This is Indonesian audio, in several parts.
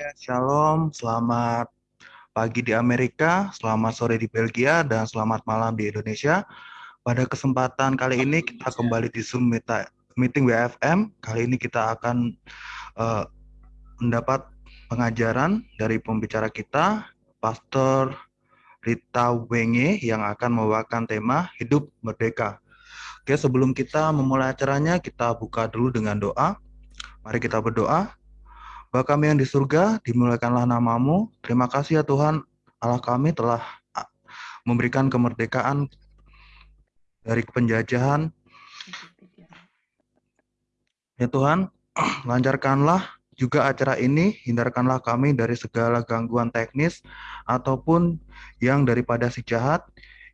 Shalom, selamat pagi di Amerika, selamat sore di Belgia, dan selamat malam di Indonesia. Pada kesempatan kali ini kita kembali di Zoom Meeting WFM. Kali ini kita akan uh, mendapat pengajaran dari pembicara kita, Pastor Rita Wenge yang akan membawakan tema Hidup Merdeka. Oke, sebelum kita memulai acaranya, kita buka dulu dengan doa. Mari kita berdoa. Bapa kami yang di surga, dimulakanlah namamu. Terima kasih ya Tuhan, Allah kami telah memberikan kemerdekaan dari penjajahan. Ya Tuhan, lancarkanlah juga acara ini, hindarkanlah kami dari segala gangguan teknis ataupun yang daripada si jahat,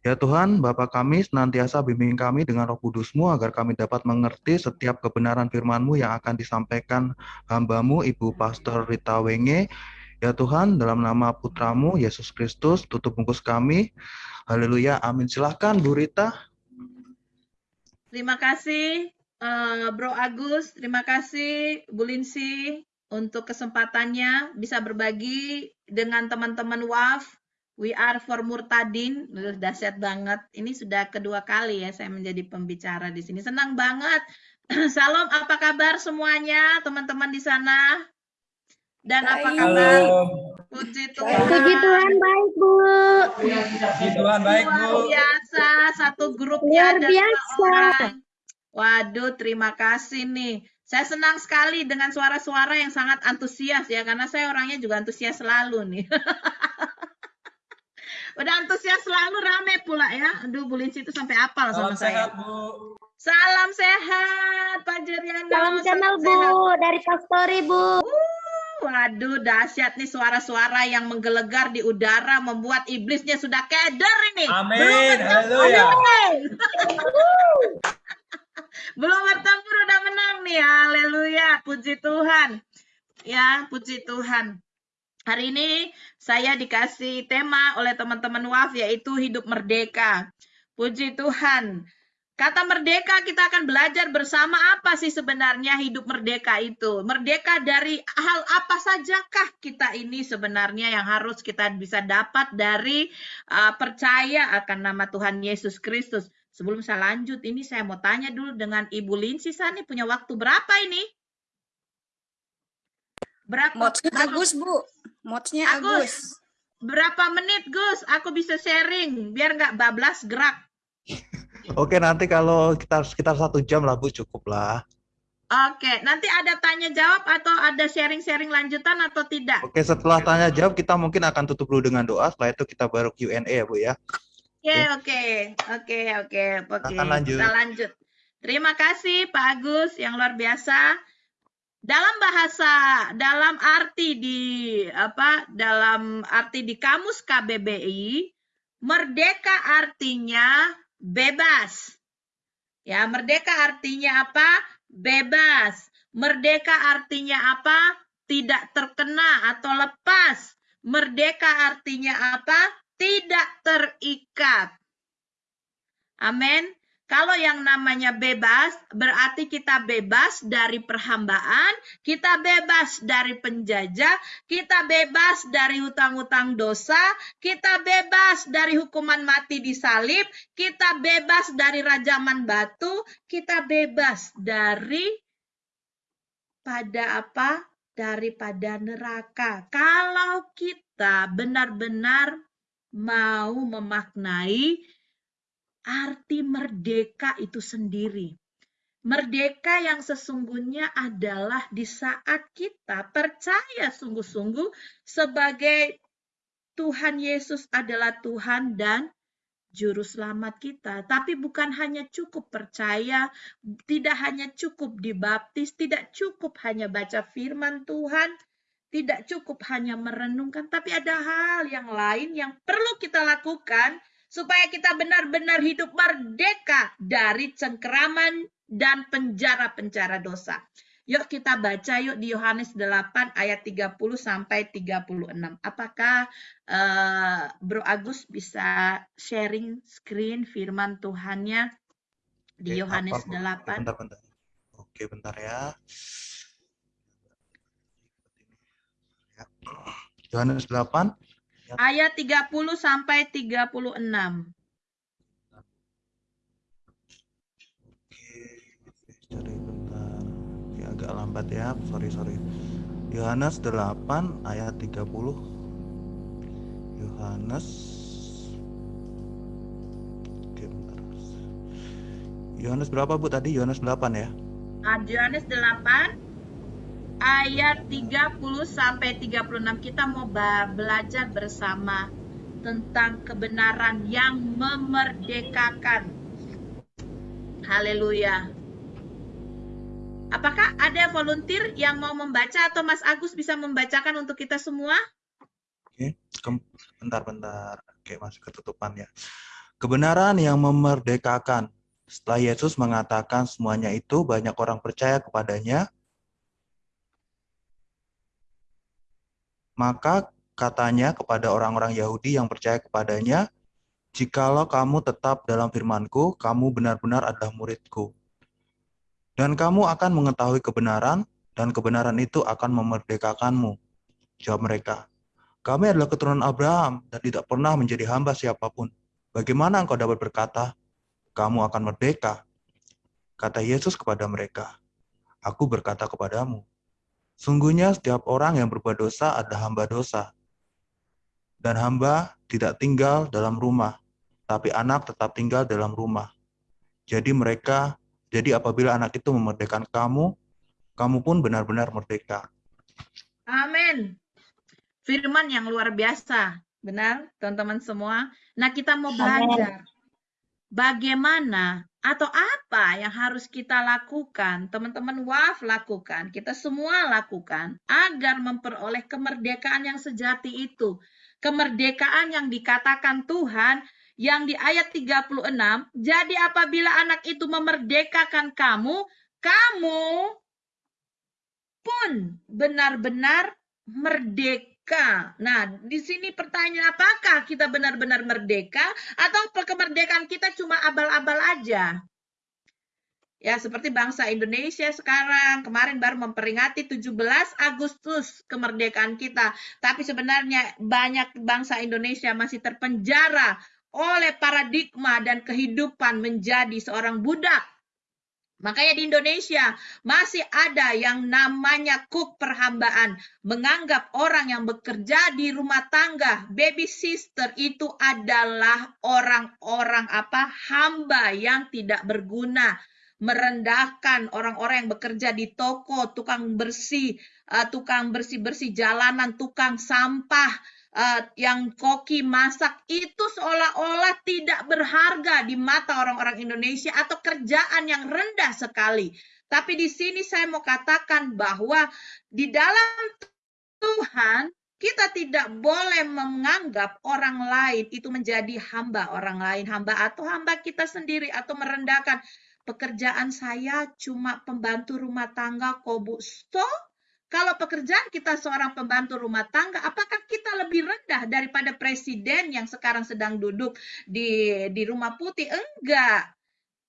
Ya Tuhan, Bapa kami senantiasa bimbing kami dengan roh kudusmu agar kami dapat mengerti setiap kebenaran firman-Mu yang akan disampaikan hambamu Ibu Pastor Rita Wenge. Ya Tuhan, dalam nama putramu Yesus Kristus, tutup bungkus kami. Haleluya, amin. Silahkan Bu Rita. Terima kasih uh, Bro Agus, terima kasih Bu Linsi untuk kesempatannya bisa berbagi dengan teman-teman WAF We are for Murtadin, dahsyat banget. Ini sudah kedua kali ya saya menjadi pembicara di sini. Senang banget. Salam, apa kabar semuanya, teman-teman di sana? Dan baik. apa kabar? Puji Tuhan. Puji Tuhan baik, Bu. Puji Tuhan baik, Bu. Luar biasa, satu grupnya Luar biasa. Orang. Waduh, terima kasih nih. Saya senang sekali dengan suara-suara yang sangat antusias ya, karena saya orangnya juga antusias selalu nih. Udah antusias selalu rame pula ya. Aduh, Bu Linsi itu sampai apal sama saya. Sehat, Bu. Salam sehat, Pak Jeriano. Salam kenal, Bu. Sehat. Dari Pastori, Bu. Uh, waduh, dahsyat nih suara-suara yang menggelegar di udara membuat iblisnya sudah keder ini. Amin. Haleluya. Belum bertempur udah menang nih. Haleluya. Puji Tuhan. Ya, puji Tuhan. Hari ini saya dikasih tema oleh teman-teman WAF yaitu hidup merdeka. Puji Tuhan. Kata merdeka kita akan belajar bersama apa sih sebenarnya hidup merdeka itu. Merdeka dari hal apa sajakah kita ini sebenarnya yang harus kita bisa dapat dari uh, percaya akan nama Tuhan Yesus Kristus. Sebelum saya lanjut, ini saya mau tanya dulu dengan Ibu Linsi, nih punya waktu berapa ini? Berapa? Modsnya Agus, Bu. Modsnya Agus. Agus. Berapa menit, Gus? Aku bisa sharing, biar nggak bablas gerak. Oke, nanti kalau kita sekitar satu jam lah, Bu, cukup lah. Oke, nanti ada tanya jawab atau ada sharing-sharing lanjutan atau tidak? Oke, setelah tanya jawab kita mungkin akan tutup dulu dengan doa. Setelah itu kita baru Q&A ya, Bu ya. Oke, oke, oke, oke, oke. Kita lanjut. Terima kasih Pak Agus yang luar biasa dalam bahasa dalam arti di apa dalam arti di kamus KBBI merdeka artinya bebas. Ya merdeka artinya apa? Bebas. Merdeka artinya apa? Tidak terkena atau lepas. Merdeka artinya apa? Tidak terikat. Amin kalau yang namanya bebas, berarti kita bebas dari perhambaan, kita bebas dari penjajah, kita bebas dari hutang-hutang dosa, kita bebas dari hukuman mati di salib, kita bebas dari rajaman batu, kita bebas dari pada apa? Daripada neraka. Kalau kita benar-benar mau memaknai arti merdeka itu sendiri. Merdeka yang sesungguhnya adalah di saat kita percaya sungguh-sungguh sebagai Tuhan Yesus adalah Tuhan dan juru selamat kita. Tapi bukan hanya cukup percaya, tidak hanya cukup dibaptis, tidak cukup hanya baca firman Tuhan, tidak cukup hanya merenungkan, tapi ada hal yang lain yang perlu kita lakukan supaya kita benar-benar hidup merdeka dari cengkeraman dan penjara-penjara dosa. Yuk kita baca yuk di Yohanes 8 ayat 30 sampai 36. Apakah uh, Bro Agus bisa sharing screen firman Tuhannya di Oke, Yohanes apa, 8? Bentar, bentar. Oke, bentar ya. Yohanes 8 ayat 30 sampai 36. Cari bentar. Ya, agak lambat ya. Sorry, sorry. Yohanes 8 ayat 30. Yohanes Oke, bentar. Yohanes berapa Bu tadi? Yohanes 8 ya? Ah, Yohanes 8 ayat 30 sampai 36 kita mau belajar bersama tentang kebenaran yang memerdekakan. Haleluya. Apakah ada volunteer yang mau membaca atau Mas Agus bisa membacakan untuk kita semua? Oke, bentar-bentar. Oke, masih ketutupan ya. Kebenaran yang memerdekakan. Setelah Yesus mengatakan semuanya itu, banyak orang percaya kepadanya. Maka katanya kepada orang-orang Yahudi yang percaya kepadanya, Jikalau kamu tetap dalam firmanku, kamu benar-benar adalah muridku. Dan kamu akan mengetahui kebenaran, dan kebenaran itu akan memerdekakanmu. Jawab mereka, kami adalah keturunan Abraham dan tidak pernah menjadi hamba siapa pun. Bagaimana engkau dapat berkata, kamu akan merdeka? Kata Yesus kepada mereka, Aku berkata kepadamu, sungguhnya setiap orang yang berbuat dosa adalah hamba dosa. Dan hamba tidak tinggal dalam rumah, tapi anak tetap tinggal dalam rumah. Jadi mereka, jadi apabila anak itu memerdekakan kamu, kamu pun benar-benar merdeka. Amin. Firman yang luar biasa. Benar, teman-teman semua. Nah, kita mau belajar bagaimana atau apa yang harus kita lakukan, teman-teman WAF lakukan, kita semua lakukan agar memperoleh kemerdekaan yang sejati itu. Kemerdekaan yang dikatakan Tuhan yang di ayat 36, jadi apabila anak itu memerdekakan kamu, kamu pun benar-benar merdeka. Nah, di sini pertanyaan apakah kita benar-benar merdeka atau kemerdekaan kita cuma abal-abal aja? Ya, seperti bangsa Indonesia sekarang kemarin baru memperingati 17 Agustus kemerdekaan kita, tapi sebenarnya banyak bangsa Indonesia masih terpenjara oleh paradigma dan kehidupan menjadi seorang budak. Makanya di Indonesia masih ada yang namanya cook perhambaan, menganggap orang yang bekerja di rumah tangga, baby sister itu adalah orang-orang apa? hamba yang tidak berguna, merendahkan orang-orang yang bekerja di toko, tukang bersih, uh, tukang bersih-bersih jalanan, tukang sampah, uh, yang koki masak itu seolah-olah tidak berharga di mata orang-orang Indonesia atau kerjaan yang rendah sekali. Tapi di sini saya mau katakan bahwa di dalam Tuhan kita tidak boleh menganggap orang lain itu menjadi hamba orang lain, hamba atau hamba kita sendiri atau merendahkan pekerjaan saya cuma pembantu rumah tangga kok Bu. So, kalau pekerjaan kita seorang pembantu rumah tangga, apakah kita lebih rendah daripada presiden yang sekarang sedang duduk di di rumah putih? Enggak.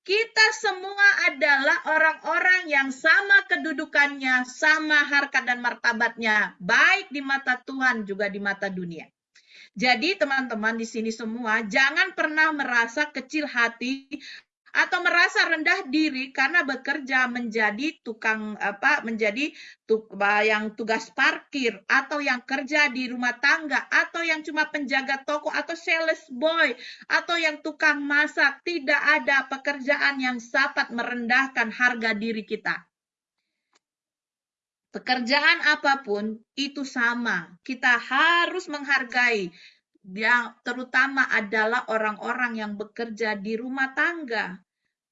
Kita semua adalah orang-orang yang sama kedudukannya, sama harkat dan martabatnya, baik di mata Tuhan juga di mata dunia. Jadi teman-teman di sini semua jangan pernah merasa kecil hati atau merasa rendah diri karena bekerja menjadi tukang apa menjadi tuk, yang tugas parkir atau yang kerja di rumah tangga atau yang cuma penjaga toko atau sales boy atau yang tukang masak. Tidak ada pekerjaan yang dapat merendahkan harga diri kita. Pekerjaan apa pun itu sama. Kita harus menghargai yang terutama adalah orang-orang yang bekerja di rumah tangga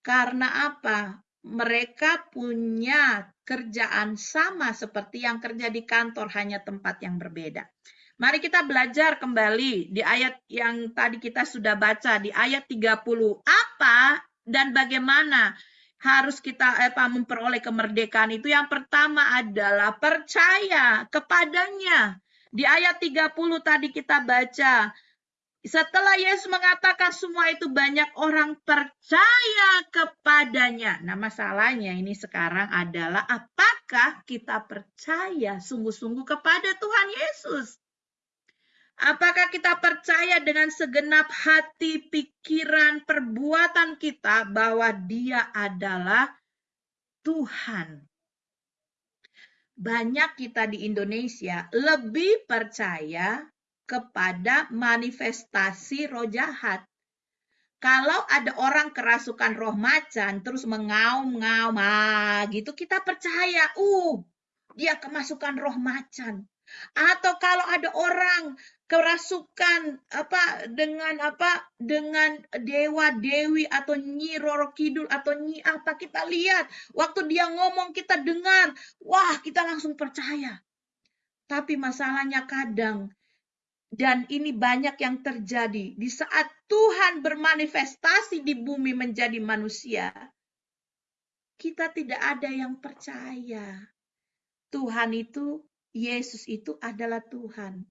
karena apa? Mereka punya kerjaan sama seperti yang kerja di kantor, hanya tempat yang berbeda. Mari kita belajar kembali di ayat yang tadi kita sudah baca, di ayat 30. Apa dan bagaimana harus kita apa, memperoleh kemerdekaan itu? Yang pertama adalah percaya kepadanya. Di ayat 30 tadi kita baca, setelah Yesus mengatakan semua itu banyak orang percaya kepadanya. Nah masalahnya ini sekarang adalah apakah kita percaya sungguh-sungguh kepada Tuhan Yesus? Apakah kita percaya dengan segenap hati, pikiran, perbuatan kita bahwa Dia adalah Tuhan? Banyak kita di Indonesia lebih percaya kepada manifestasi roh jahat. Kalau ada orang kerasukan roh macan terus mengaum-ngaum ah, gitu kita percaya, uh, dia kemasukan roh macan. Atau kalau ada orang kerasukan apa dengan apa dengan dewa dewi atau nyi roro kidul atau nyi apa kita lihat waktu dia ngomong kita dengar wah kita langsung percaya tapi masalahnya kadang dan ini banyak yang terjadi di saat Tuhan bermanifestasi di bumi menjadi manusia kita tidak ada yang percaya Tuhan itu Yesus itu adalah Tuhan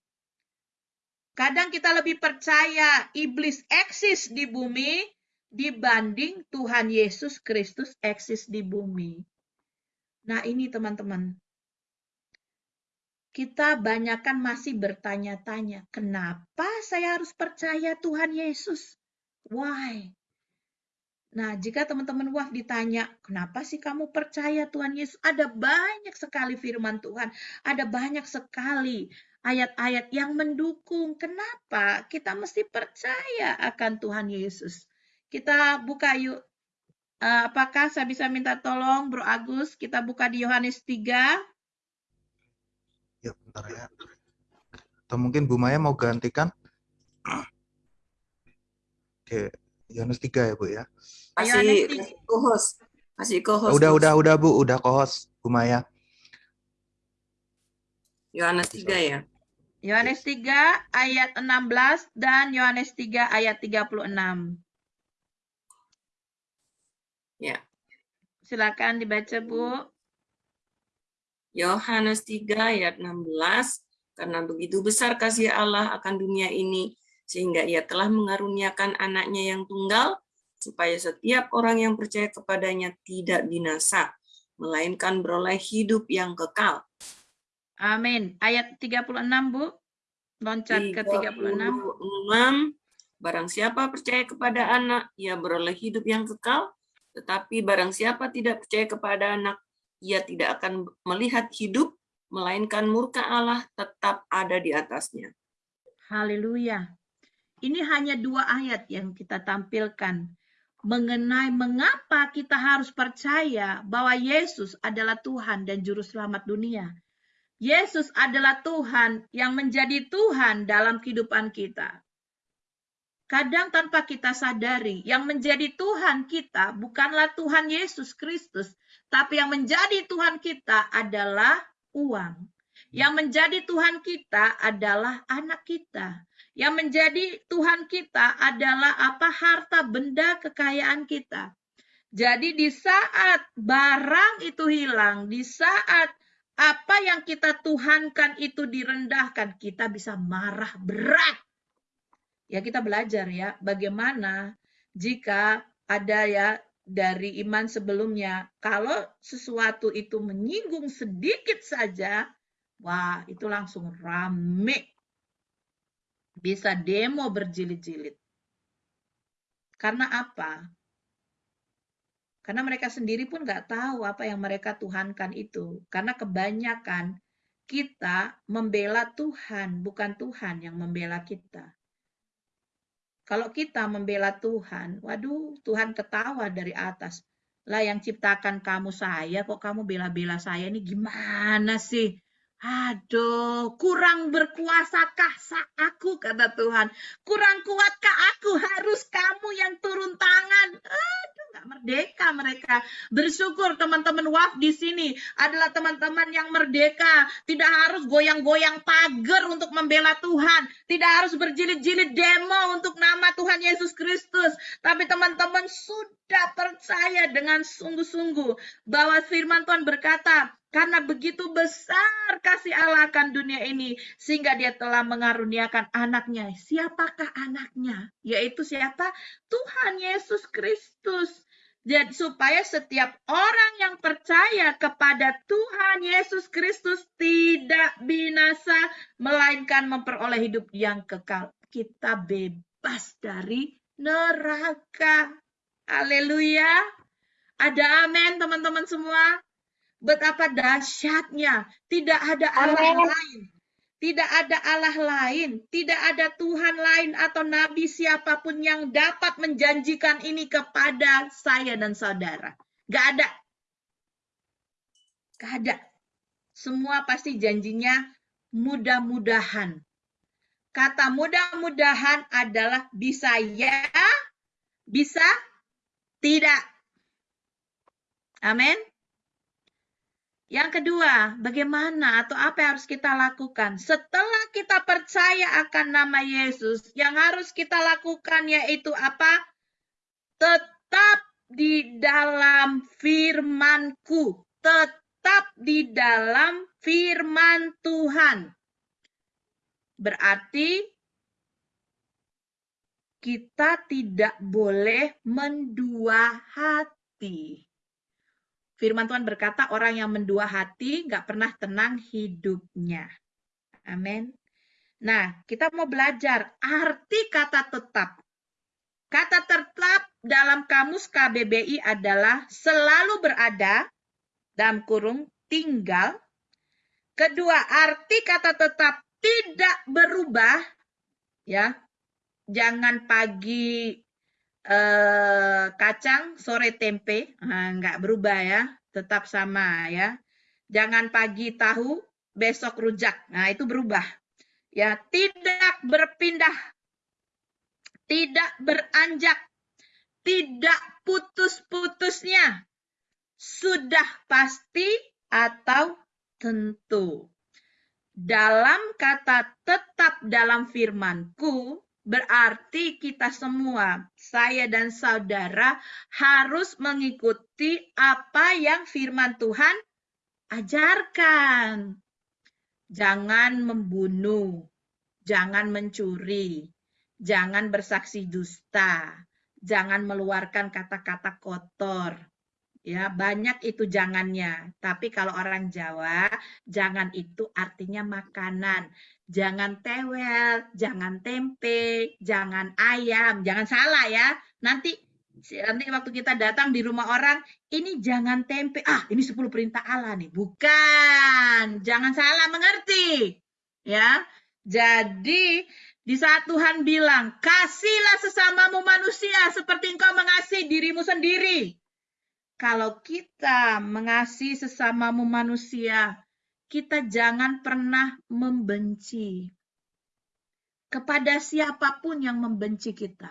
Kadang kita lebih percaya iblis eksis di bumi dibanding Tuhan Yesus Kristus eksis di bumi. Nah, ini teman-teman. Kita banyakkan masih bertanya-tanya, kenapa saya harus percaya Tuhan Yesus? Why? Nah, jika teman-teman wah ditanya, kenapa sih kamu percaya Tuhan Yesus? Ada banyak sekali firman Tuhan, ada banyak sekali ayat-ayat yang mendukung. Kenapa kita mesti percaya akan Tuhan Yesus? Kita buka yuk. Eh, apakah saya bisa minta tolong Bro Agus? Kita buka di Yohanes 3. Ya, bentar ya. Atau mungkin Bu Maya mau gantikan? Oke, Yohanes 3 ya Bu ya. Kasih co-host. Kasih co-host. Udah, udah, udah Bu, udah kohos Bu Maya. Yohanes 3 ya. Yohanes 3 ayat 16 dan Yohanes 3 ayat 36. Ya. Silakan dibaca, Bu. Yohanes 3 ayat 16 karena begitu besar kasih Allah akan dunia ini sehingga ia telah mengaruniakan anaknya yang tunggal supaya setiap orang yang percaya kepadanya tidak binasa melainkan beroleh hidup yang kekal. Amin. Ayat 36, Bu. Loncat ke 36. 36. Barang siapa percaya kepada anak, ia beroleh hidup yang kekal. Tetapi barang siapa tidak percaya kepada anak, ia tidak akan melihat hidup, melainkan murka Allah tetap ada di atasnya. Haleluya. Ini hanya dua ayat yang kita tampilkan mengenai mengapa kita harus percaya bahwa Yesus adalah Tuhan dan Juru Selamat dunia. Yesus adalah Tuhan yang menjadi Tuhan dalam kehidupan kita. Kadang tanpa kita sadari, yang menjadi Tuhan kita bukanlah Tuhan Yesus Kristus, tapi yang menjadi Tuhan kita adalah uang. Yang menjadi Tuhan kita adalah anak kita. Yang menjadi Tuhan kita adalah apa harta benda kekayaan kita. Jadi di saat barang itu hilang, di saat apa yang kita tuhankan itu direndahkan, kita bisa marah berat. Ya kita belajar ya, bagaimana jika ada ya dari iman sebelumnya, kalau sesuatu itu menyinggung sedikit saja, wah itu langsung rame. Bisa demo berjilid-jilid. Karena apa? Karena mereka sendiri pun nggak tahu apa yang mereka tuhankan itu. Karena kebanyakan kita membela Tuhan, bukan Tuhan yang membela kita. Kalau kita membela Tuhan, waduh, Tuhan ketawa dari atas. Lah yang ciptakan kamu saya, kok kamu bela-bela saya ini gimana sih? Aduh, kurang berkuasakah aku, kata Tuhan. Kurang kuatkah aku, harus kamu yang turun tangan. Aduh, nggak merdeka mereka. Bersyukur teman-teman WAF di sini adalah teman-teman yang merdeka. Tidak harus goyang-goyang pagar untuk membela Tuhan. Tidak harus berjilid-jilid demo untuk nama Tuhan Yesus Kristus. Tapi teman-teman sudah percaya dengan sungguh-sungguh bahwa firman Tuhan berkata, karena begitu besar kasih Allah akan dunia ini, sehingga dia telah mengaruniakan anaknya. Siapakah anaknya? Yaitu siapa? Tuhan Yesus Kristus. jadi supaya setiap orang yang percaya kepada Tuhan Yesus Kristus tidak binasa melainkan memperoleh hidup yang kekal. Kita bebas dari neraka. Haleluya. Ada amin teman-teman semua. Betapa dahsyatnya. Tidak ada Allah Amin. lain. Tidak ada Allah lain, tidak ada Tuhan lain atau nabi siapa pun yang dapat menjanjikan ini kepada saya dan saudara. Gak ada. Gak ada. Semua pasti janjinya mudah-mudahan. Kata mudah-mudahan adalah bisa ya, bisa tidak. Amin. Yang kedua, bagaimana atau apa yang harus kita lakukan? Setelah kita percaya akan nama Yesus, yang harus kita lakukan yaitu apa? Tetap di dalam firmanku. Tetap di dalam firman Tuhan. Berarti kita tidak boleh mendua hati. Firman Tuhan berkata, orang yang mendua hati nggak pernah tenang hidupnya. Amin. Nah, kita mau belajar arti kata tetap. Kata tetap dalam kamus KBBI adalah selalu berada, dalam kurung tinggal. Kedua, arti kata tetap tidak berubah, ya. Jangan pagi eh, kacang, sore tempe, nah, nggak berubah ya, tetap sama ya. Jangan pagi tahu, besok rujak, nah itu berubah. Ya, tidak berpindah, tidak beranjak, tidak putus-putusnya, sudah pasti atau tentu. Dalam kata tetap dalam firmanku, Berarti kita semua, saya dan saudara, harus mengikuti apa yang firman Tuhan ajarkan. Jangan membunuh, jangan mencuri, jangan bersaksi dusta, jangan meluarkan kata-kata kotor. Ya, banyak itu jangannya. Tapi kalau orang Jawa, jangan itu artinya makanan jangan tewel, jangan tempe, jangan ayam, jangan salah ya. Nanti nanti waktu kita datang di rumah orang, ini jangan tempe. Ah, ini 10 perintah Allah nih. Bukan. Jangan salah mengerti. Ya. Jadi di saat Tuhan bilang, "Kasihlah sesamamu manusia seperti engkau mengasihi dirimu sendiri." Kalau kita mengasihi sesamamu manusia, kita jangan pernah membenci kepada siapa pun yang membenci kita.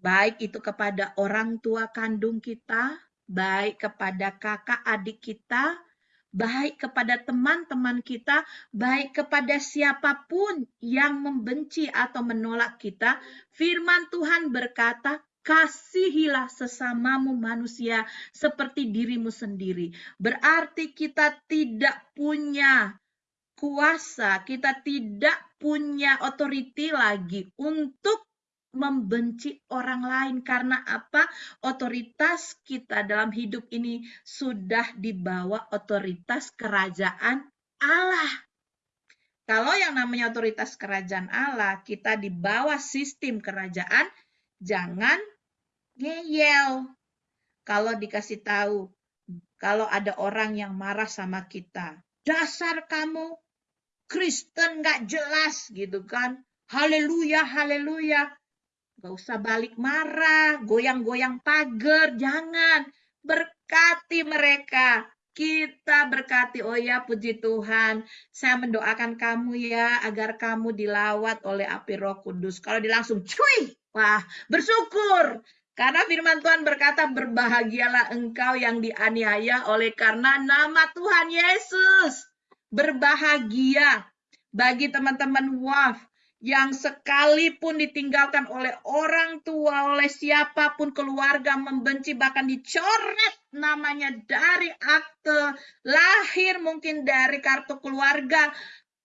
Baik itu kepada orang tua kandung kita, baik kepada kakak adik kita, baik kepada teman-teman kita, baik kepada siapa pun yang membenci atau menolak kita. Firman Tuhan berkata, Kasihilah sesamamu manusia seperti dirimu sendiri. Berarti kita tidak punya kuasa, kita tidak punya otoriti lagi untuk membenci orang lain karena apa? Otoritas kita dalam hidup ini sudah dibawa otoritas kerajaan Allah. Kalau yang namanya otoritas kerajaan Allah, kita di bawah sistem kerajaan jangan ngeyel. Kalau dikasih tahu, kalau ada orang yang marah sama kita, dasar kamu Kristen nggak jelas gitu kan. Haleluya, haleluya. Gak usah balik marah, goyang-goyang pagar, jangan. Berkati mereka. Kita berkati, oh ya puji Tuhan, saya mendoakan kamu ya, agar kamu dilawat oleh api roh kudus. Kalau dilangsung cuy, wah bersyukur. Karena firman Tuhan berkata, berbahagialah engkau yang dianiaya oleh karena nama Tuhan Yesus. Berbahagia bagi teman-teman waf yang sekalipun ditinggalkan oleh orang tua, oleh siapa pun keluarga membenci, bahkan dicoret namanya dari akte lahir, mungkin dari kartu keluarga,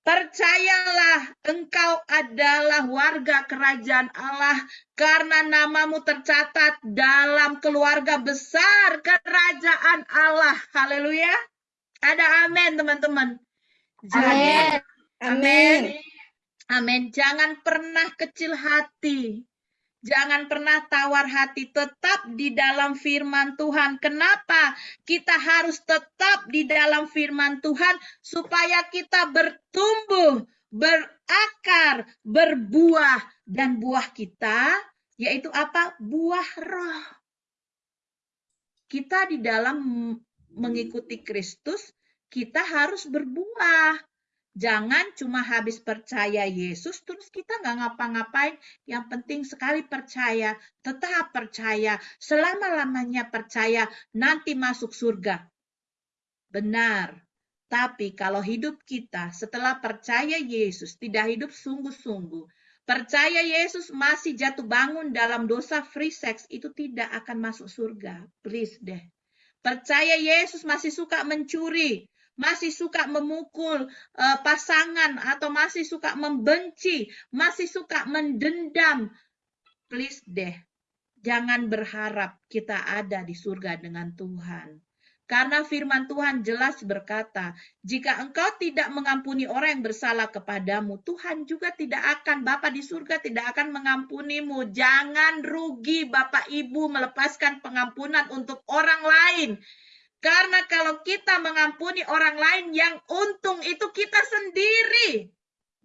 Percayalah engkau adalah warga kerajaan Allah karena namamu tercatat dalam keluarga besar kerajaan Allah. Haleluya. Ada amin teman-teman. Jadi, amin. Amin. Jangan pernah kecil hati. Jangan pernah tawar hati, tetap di dalam firman Tuhan. Kenapa kita harus tetap di dalam firman Tuhan? Supaya kita bertumbuh, berakar, berbuah. Dan buah kita yaitu apa? Buah roh. Kita di dalam mengikuti Kristus, kita harus berbuah. Jangan cuma habis percaya Yesus, terus kita nggak ngapa-ngapain. Yang penting sekali percaya, tetap percaya, selama-lamanya percaya, nanti masuk surga. Benar. Tapi kalau hidup kita setelah percaya Yesus tidak hidup sungguh-sungguh, percaya Yesus masih jatuh bangun dalam dosa free sex, itu tidak akan masuk surga. Please deh. Percaya Yesus masih suka mencuri, masih suka memukul uh, pasangan atau masih suka membenci, masih suka mendendam, please deh, jangan berharap kita ada di surga dengan Tuhan. Karena firman Tuhan jelas berkata, jika engkau tidak mengampuni orang yang bersalah kepadamu, Tuhan juga tidak akan, Bapak di surga tidak akan mengampunimu. Jangan rugi Bapak Ibu melepaskan pengampunan untuk orang lain. Karena kalau kita mengampuni orang lain, yang untung itu kita sendiri,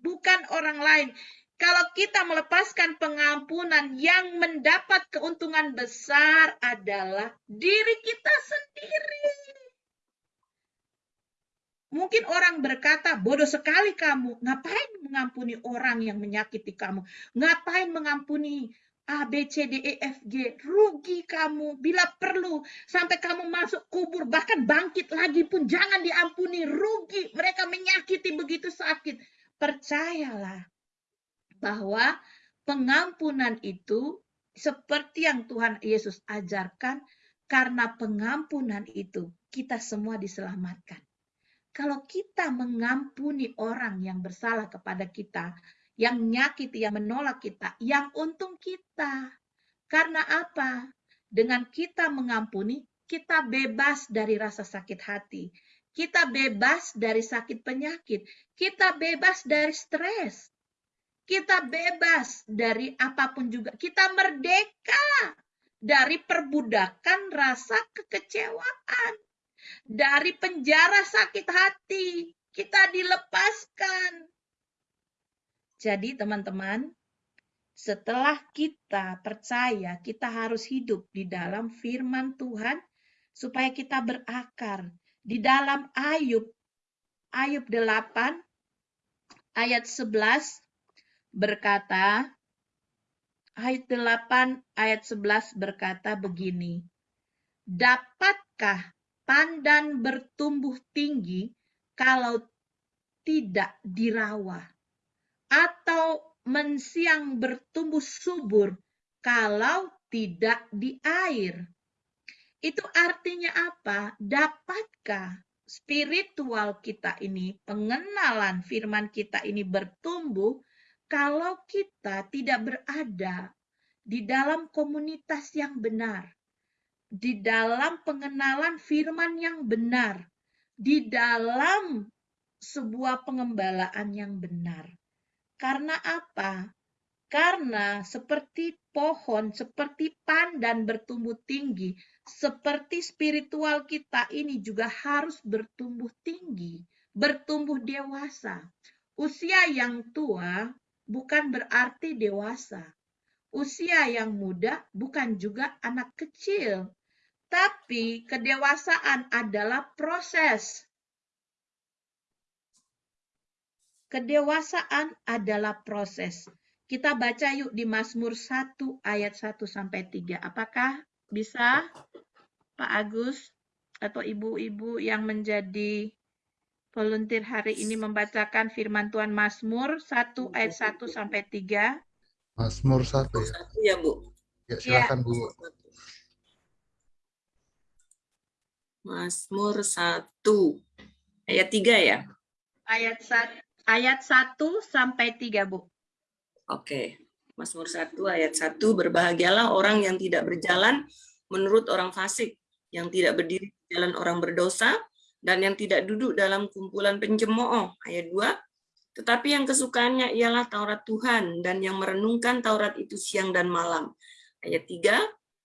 bukan orang lain. Kalau kita melepaskan pengampunan, yang mendapat keuntungan besar adalah diri kita sendiri. Mungkin orang berkata, bodoh sekali kamu. Ngapain mengampuni orang yang menyakiti kamu? Ngapain mengampuni A, B, C, D, E, F, G. Rugi kamu bila perlu sampai kamu masuk kubur bahkan bangkit lagi pun jangan diampuni. Rugi mereka menyakiti begitu sakit. Percayalah bahwa pengampunan itu seperti yang Tuhan Yesus ajarkan karena pengampunan itu kita semua diselamatkan. Kalau kita mengampuni orang yang bersalah kepada kita, yang menyakiti, yang menolak kita, yang untung kita. Karena apa? Dengan kita mengampuni, kita bebas dari rasa sakit hati. Kita bebas dari sakit penyakit. Kita bebas dari stres. Kita bebas dari apa pun juga. Kita merdeka dari perbudakan rasa kekecewaan. Dari penjara sakit hati. Kita dilepaskan jadi teman-teman, setelah kita percaya, kita harus hidup di dalam firman Tuhan supaya kita berakar. Di dalam Ayub, Ayub 8 ayat 11 berkata, ayat 8 ayat 11 berkata begini, Dapatkah pandan bertumbuh tinggi kalau tidak dirawat? Atau mensiang bertumbuh subur kalau tidak di air. Itu artinya apa? Dapatkah spiritual kita ini, pengenalan firman kita ini bertumbuh kalau kita tidak berada di dalam komunitas yang benar, di dalam pengenalan firman yang benar, di dalam sebuah pengembalaan yang benar. Karena apa? Karena seperti pohon, seperti pandan bertumbuh tinggi, seperti spiritual kita ini juga harus bertumbuh tinggi, bertumbuh dewasa. Usia yang tua bukan berarti dewasa. Usia yang muda bukan juga anak kecil. Tapi kedewasaan adalah proses Kedewasaan adalah proses. Kita baca yuk di Mazmur 1 ayat 1 sampai 3. Apakah bisa Pak Agus atau ibu-ibu yang menjadi volunteer hari ini membacakan firman Tuhan Mazmur 1 ayat 1 sampai 3? Mazmur 1 ya. Ya, Bu. Ya, silakan Bu. Mazmur 1 ayat 3 ya. Ayat 1 ayat 1 sampai 3, Bu. Oke, Mazmur 1 ayat 1, berbahagialah orang yang tidak berjalan menurut orang fasik, yang tidak berdiri di jalan orang berdosa, dan yang tidak duduk dalam kumpulan pencemooh. Ayat 2, tetapi yang kesukaannya ialah Taurat Tuhan, dan yang merenungkan Taurat itu siang dan malam. Ayat 3,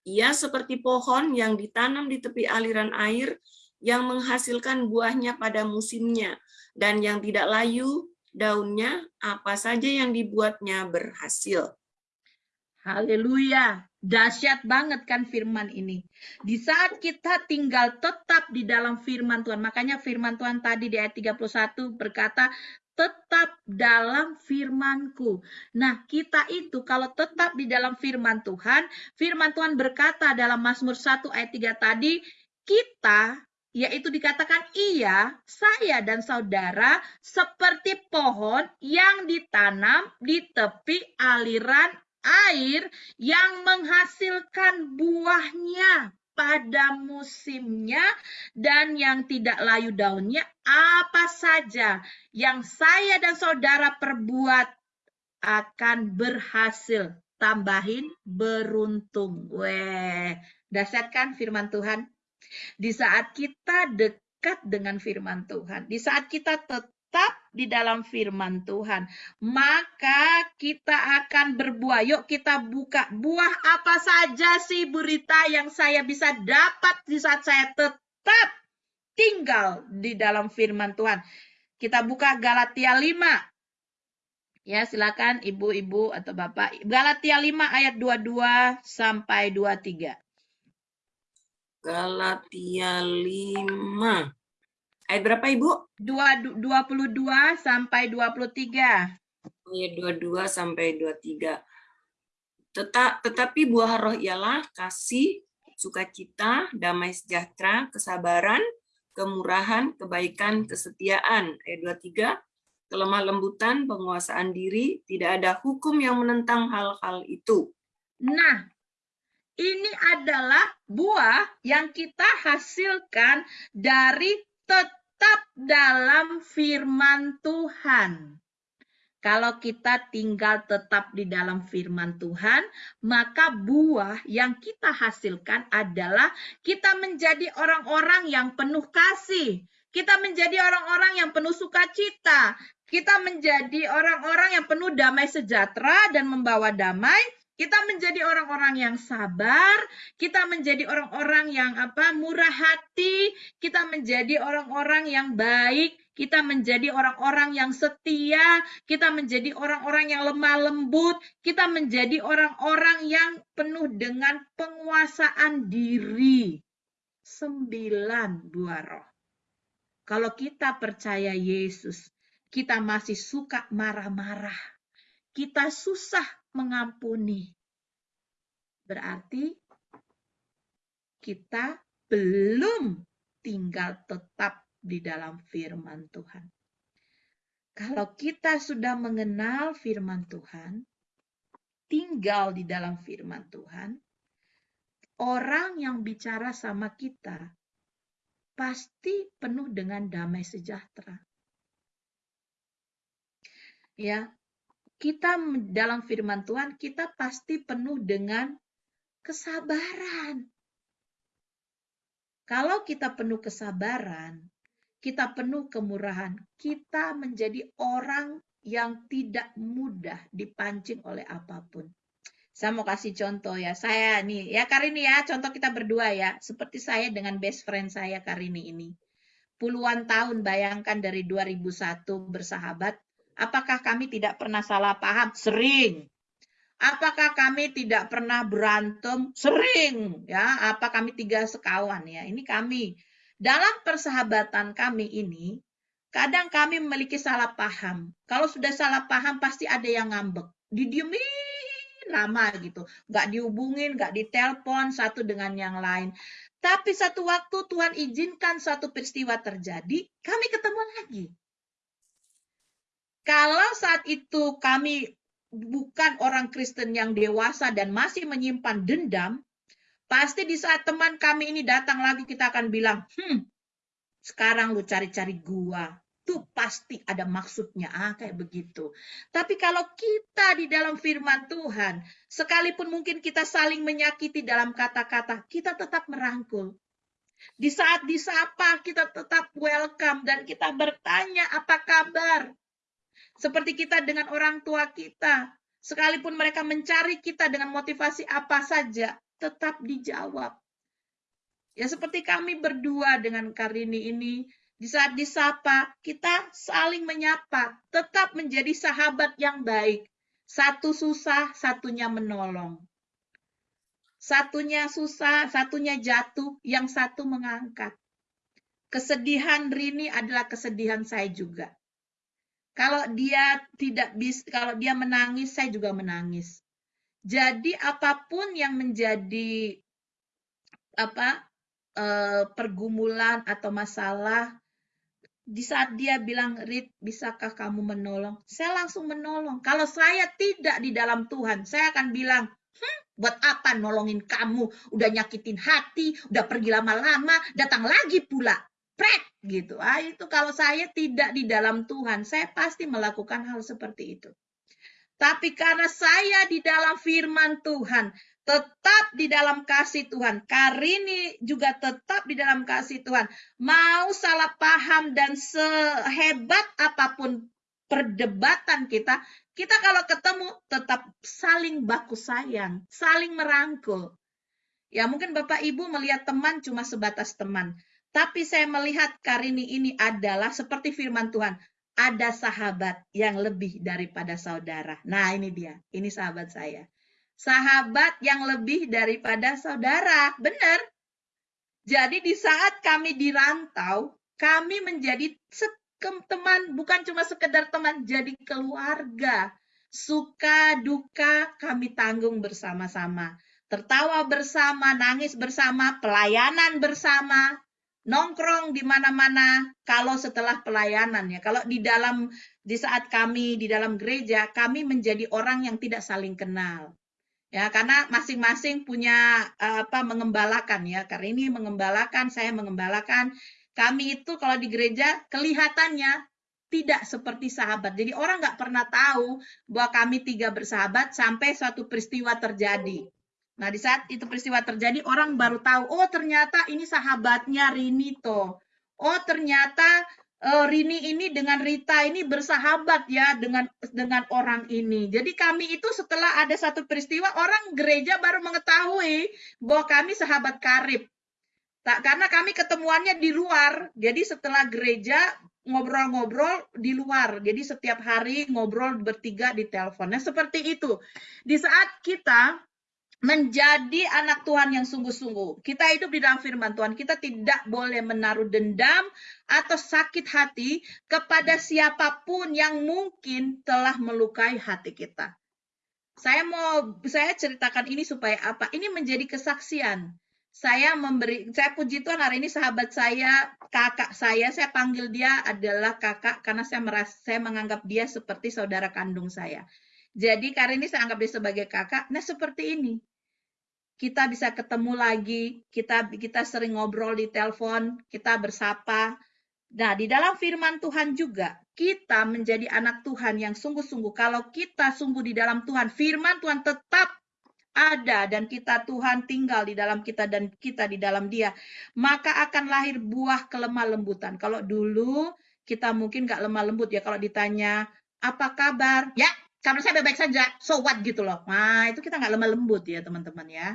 ia seperti pohon yang ditanam di tepi aliran air, yang menghasilkan buahnya pada musimnya, dan yang tidak layu daunnya, apa saja yang dibuatnya berhasil. Haleluya. Dahsyat banget kan firman ini. Di saat kita tinggal tetap di dalam firman Tuhan. Makanya firman Tuhan tadi di ayat 31 berkata, tetap dalam firmanku. Nah, kita itu kalau tetap di dalam firman Tuhan, firman Tuhan berkata dalam Mazmur 1 ayat 3 tadi, kita yaitu dikatakan ia, saya dan saudara seperti pohon yang ditanam di tepi aliran air yang menghasilkan buahnya pada musimnya dan yang tidak layu daunnya apa saja yang saya dan saudara perbuat akan berhasil tambahin beruntung. Weh, dahsyat kan firman Tuhan? Di saat kita dekat dengan firman Tuhan, di saat kita tetap di dalam firman Tuhan, maka kita akan berbuah. Yuk kita buka buah apa saja sih berita yang saya bisa dapat di saat saya tetap tinggal di dalam firman Tuhan. Kita buka Galatia 5. Ya, silakan ibu-ibu atau bapak. Galatia 5 ayat 22 sampai 23. Galatia 5. Ayat berapa Ibu? Dua, du- 22 sampai 23. Ayat 22 sampai 23. Teta- tetapi buah roh ialah kasih, sukacita, damai sejahtera, kesabaran, kemurahan, kebaikan, kesetiaan. Ayat 23. Kelemah lembutan, penguasaan diri, tidak ada hukum yang menentang hal-hal itu. Nah, ini adalah buah yang kita hasilkan dari tetap dalam firman Tuhan. Kalau kita tinggal tetap di dalam firman Tuhan, maka buah yang kita hasilkan adalah kita menjadi orang-orang yang penuh kasih. Kita menjadi orang-orang yang penuh sukacita. Kita menjadi orang-orang yang penuh damai sejahtera dan membawa damai. Kita menjadi orang-orang yang sabar, kita menjadi orang-orang yang apa? murah hati, kita menjadi orang-orang yang baik, kita menjadi orang-orang yang setia, kita menjadi orang-orang yang lemah lembut, kita menjadi orang-orang yang penuh dengan penguasaan diri. Sembilan buah roh. Kalau kita percaya Yesus, kita masih suka marah-marah. Kita susah mengampuni. Berarti kita belum tinggal tetap di dalam firman Tuhan. Kalau kita sudah mengenal firman Tuhan, tinggal di dalam firman Tuhan, orang yang bicara sama kita pasti penuh dengan damai sejahtera. Ya, kita dalam firman Tuhan kita pasti penuh dengan kesabaran. Kalau kita penuh kesabaran, kita penuh kemurahan, kita menjadi orang yang tidak mudah dipancing oleh apa pun. Saya mau kasih contoh ya. Saya nih, ya Karini ya, contoh kita berdua ya. Seperti saya dengan best friend saya Karini ini. Puluhan tahun bayangkan dari 2001 bersahabat, apakah kami tidak pernah salah paham? Sering. Apakah kami tidak pernah berantem? Sering. Ya, apa kami tiga sekawan ya? Ini kami. Dalam persahabatan kami ini, kadang kami memiliki salah paham. Kalau sudah salah paham pasti ada yang ngambek. Didiemin lama gitu. Nggak dihubungin, nggak ditelepon satu dengan yang lain. Tapi satu waktu Tuhan izinkan suatu peristiwa terjadi, kami ketemu lagi. Kalau saat itu kami bukan orang Kristen yang dewasa dan masih menyimpan dendam, pasti di saat teman kami ini datang lagi kita akan bilang, hmm, sekarang lu cari-cari gua. itu pasti ada maksudnya, ah kayak begitu. Tapi kalau kita di dalam firman Tuhan, sekalipun mungkin kita saling menyakiti dalam kata-kata, kita tetap merangkul. Di saat disapa, kita tetap welcome dan kita bertanya apa kabar. Seperti kita dengan orang tua kita, sekalipun mereka mencari kita dengan motivasi apa saja, tetap dijawab. Ya seperti kami berdua dengan Karini ini, di saat disapa, kita saling menyapa, tetap menjadi sahabat yang baik. Satu susah, satunya menolong. Satunya susah, satunya jatuh, yang satu mengangkat. Kesedihan Rini adalah kesedihan saya juga. Kalau dia tidak bisa, kalau dia menangis, saya juga menangis. Jadi apa pun yang menjadi apa eh, pergumulan atau masalah di saat dia bilang, Rit, bisakah kamu menolong? Saya langsung menolong. Kalau saya tidak di dalam Tuhan, saya akan bilang, hm, buat apa nolongin kamu? Udah nyakitin hati, udah pergi lama-lama, datang lagi pula. Pret, gitu. Ah, itu kalau saya tidak di dalam Tuhan, saya pasti melakukan hal seperti itu. Tapi karena saya di dalam firman Tuhan, tetap di dalam kasih Tuhan. Karini juga tetap di dalam kasih Tuhan. Mau salah paham dan sehebat apa pun perdebatan kita, kita kalau ketemu tetap saling baku sayang, saling merangkul. Ya mungkin Bapak Ibu melihat teman cuma sebatas teman. Tapi saya melihat Karini ini adalah seperti firman Tuhan. Ada sahabat yang lebih daripada saudara. Nah ini dia, ini sahabat saya sahabat yang lebih daripada saudara. Benar. Jadi di saat kami dirantau, kami menjadi teman, bukan cuma sekedar teman, jadi keluarga. Suka, duka, kami tanggung bersama-sama. Tertawa bersama, nangis bersama, pelayanan bersama, nongkrong di mana-mana kalau setelah pelayanan ya. Kalau di dalam di saat kami di dalam gereja, kami menjadi orang yang tidak saling kenal. Ya karena masing-masing punya uh, apa mengembalakan ya. Karena ini mengembalakan saya mengembalakan. Kami itu kalau di gereja kelihatannya tidak seperti sahabat. Jadi orang nggak pernah tahu bahwa kami tiga bersahabat sampai suatu peristiwa terjadi nah di saat itu peristiwa terjadi orang baru tahu oh ternyata ini sahabatnya Rinito oh ternyata uh, Rini ini dengan Rita ini bersahabat ya dengan dengan orang ini. Jadi kami itu setelah ada satu peristiwa orang gereja baru mengetahui bahwa kami sahabat karib. Tak karena kami ketemuannya di luar. Jadi setelah gereja ngobrol-ngobrol di luar. Jadi setiap hari ngobrol bertiga di telepon. Nah, seperti itu. Di saat kita menjadi anak Tuhan yang sungguh-sungguh. Kita hidup di dalam firman Tuhan. Kita tidak boleh menaruh dendam atau sakit hati kepada siapa pun yang mungkin telah melukai hati kita. Saya mau saya ceritakan ini supaya apa? Ini menjadi kesaksian. Saya memberi saya puji Tuhan hari ini sahabat saya, kakak saya, saya panggil dia adalah kakak karena saya merasa saya menganggap dia seperti saudara kandung saya. Jadi karena ini saya anggap dia sebagai kakak. Nah, seperti ini kita bisa ketemu lagi, kita kita sering ngobrol di telepon, kita bersapa. Nah, di dalam firman Tuhan juga kita menjadi anak Tuhan yang sungguh-sungguh. Kalau kita sungguh di dalam Tuhan, firman Tuhan tetap ada dan kita Tuhan tinggal di dalam kita dan kita di dalam Dia, maka akan lahir buah kelemah lembutan. Kalau dulu kita mungkin nggak lemah lembut ya kalau ditanya apa kabar, ya kabar saya baik-baik saja, so what gitu loh. Nah, itu kita nggak lemah lembut ya teman-teman ya.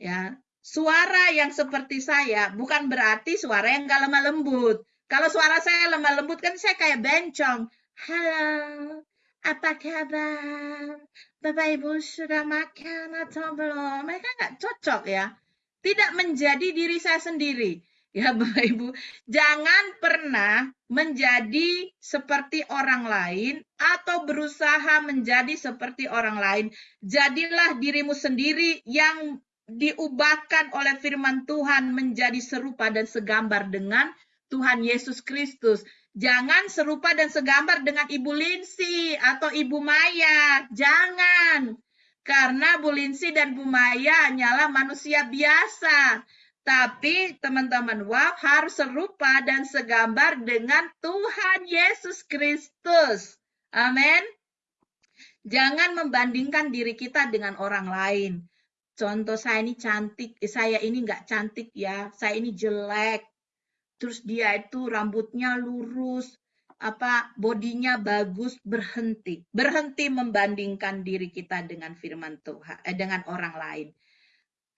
Ya, suara yang seperti saya bukan berarti suara yang nggak lemah lembut. Kalau suara saya lemah lembut kan saya kayak bencong. Halo, apa kabar? Bapak Ibu sudah makan atau belum? Mereka nggak cocok ya. Tidak menjadi diri saya sendiri. Ya Bapak Ibu, jangan pernah menjadi seperti orang lain atau berusaha menjadi seperti orang lain. Jadilah dirimu sendiri yang diubahkan oleh firman Tuhan menjadi serupa dan segambar dengan Tuhan Yesus Kristus. Jangan serupa dan segambar dengan Ibu Linsi atau Ibu Maya. Jangan. Karena Bu Linsi dan Bu Maya hanyalah manusia biasa Tapi teman-teman, wow harus serupa dan segambar dengan Tuhan Yesus Kristus. Amin. Jangan membandingkan diri kita dengan orang lain. Contoh saya ini cantik, eh, saya ini nggak cantik ya, saya ini jelek. Terus dia itu rambutnya lurus, apa bodinya bagus, berhenti. Berhenti membandingkan diri kita dengan firman Tuhan, eh, dengan orang lain.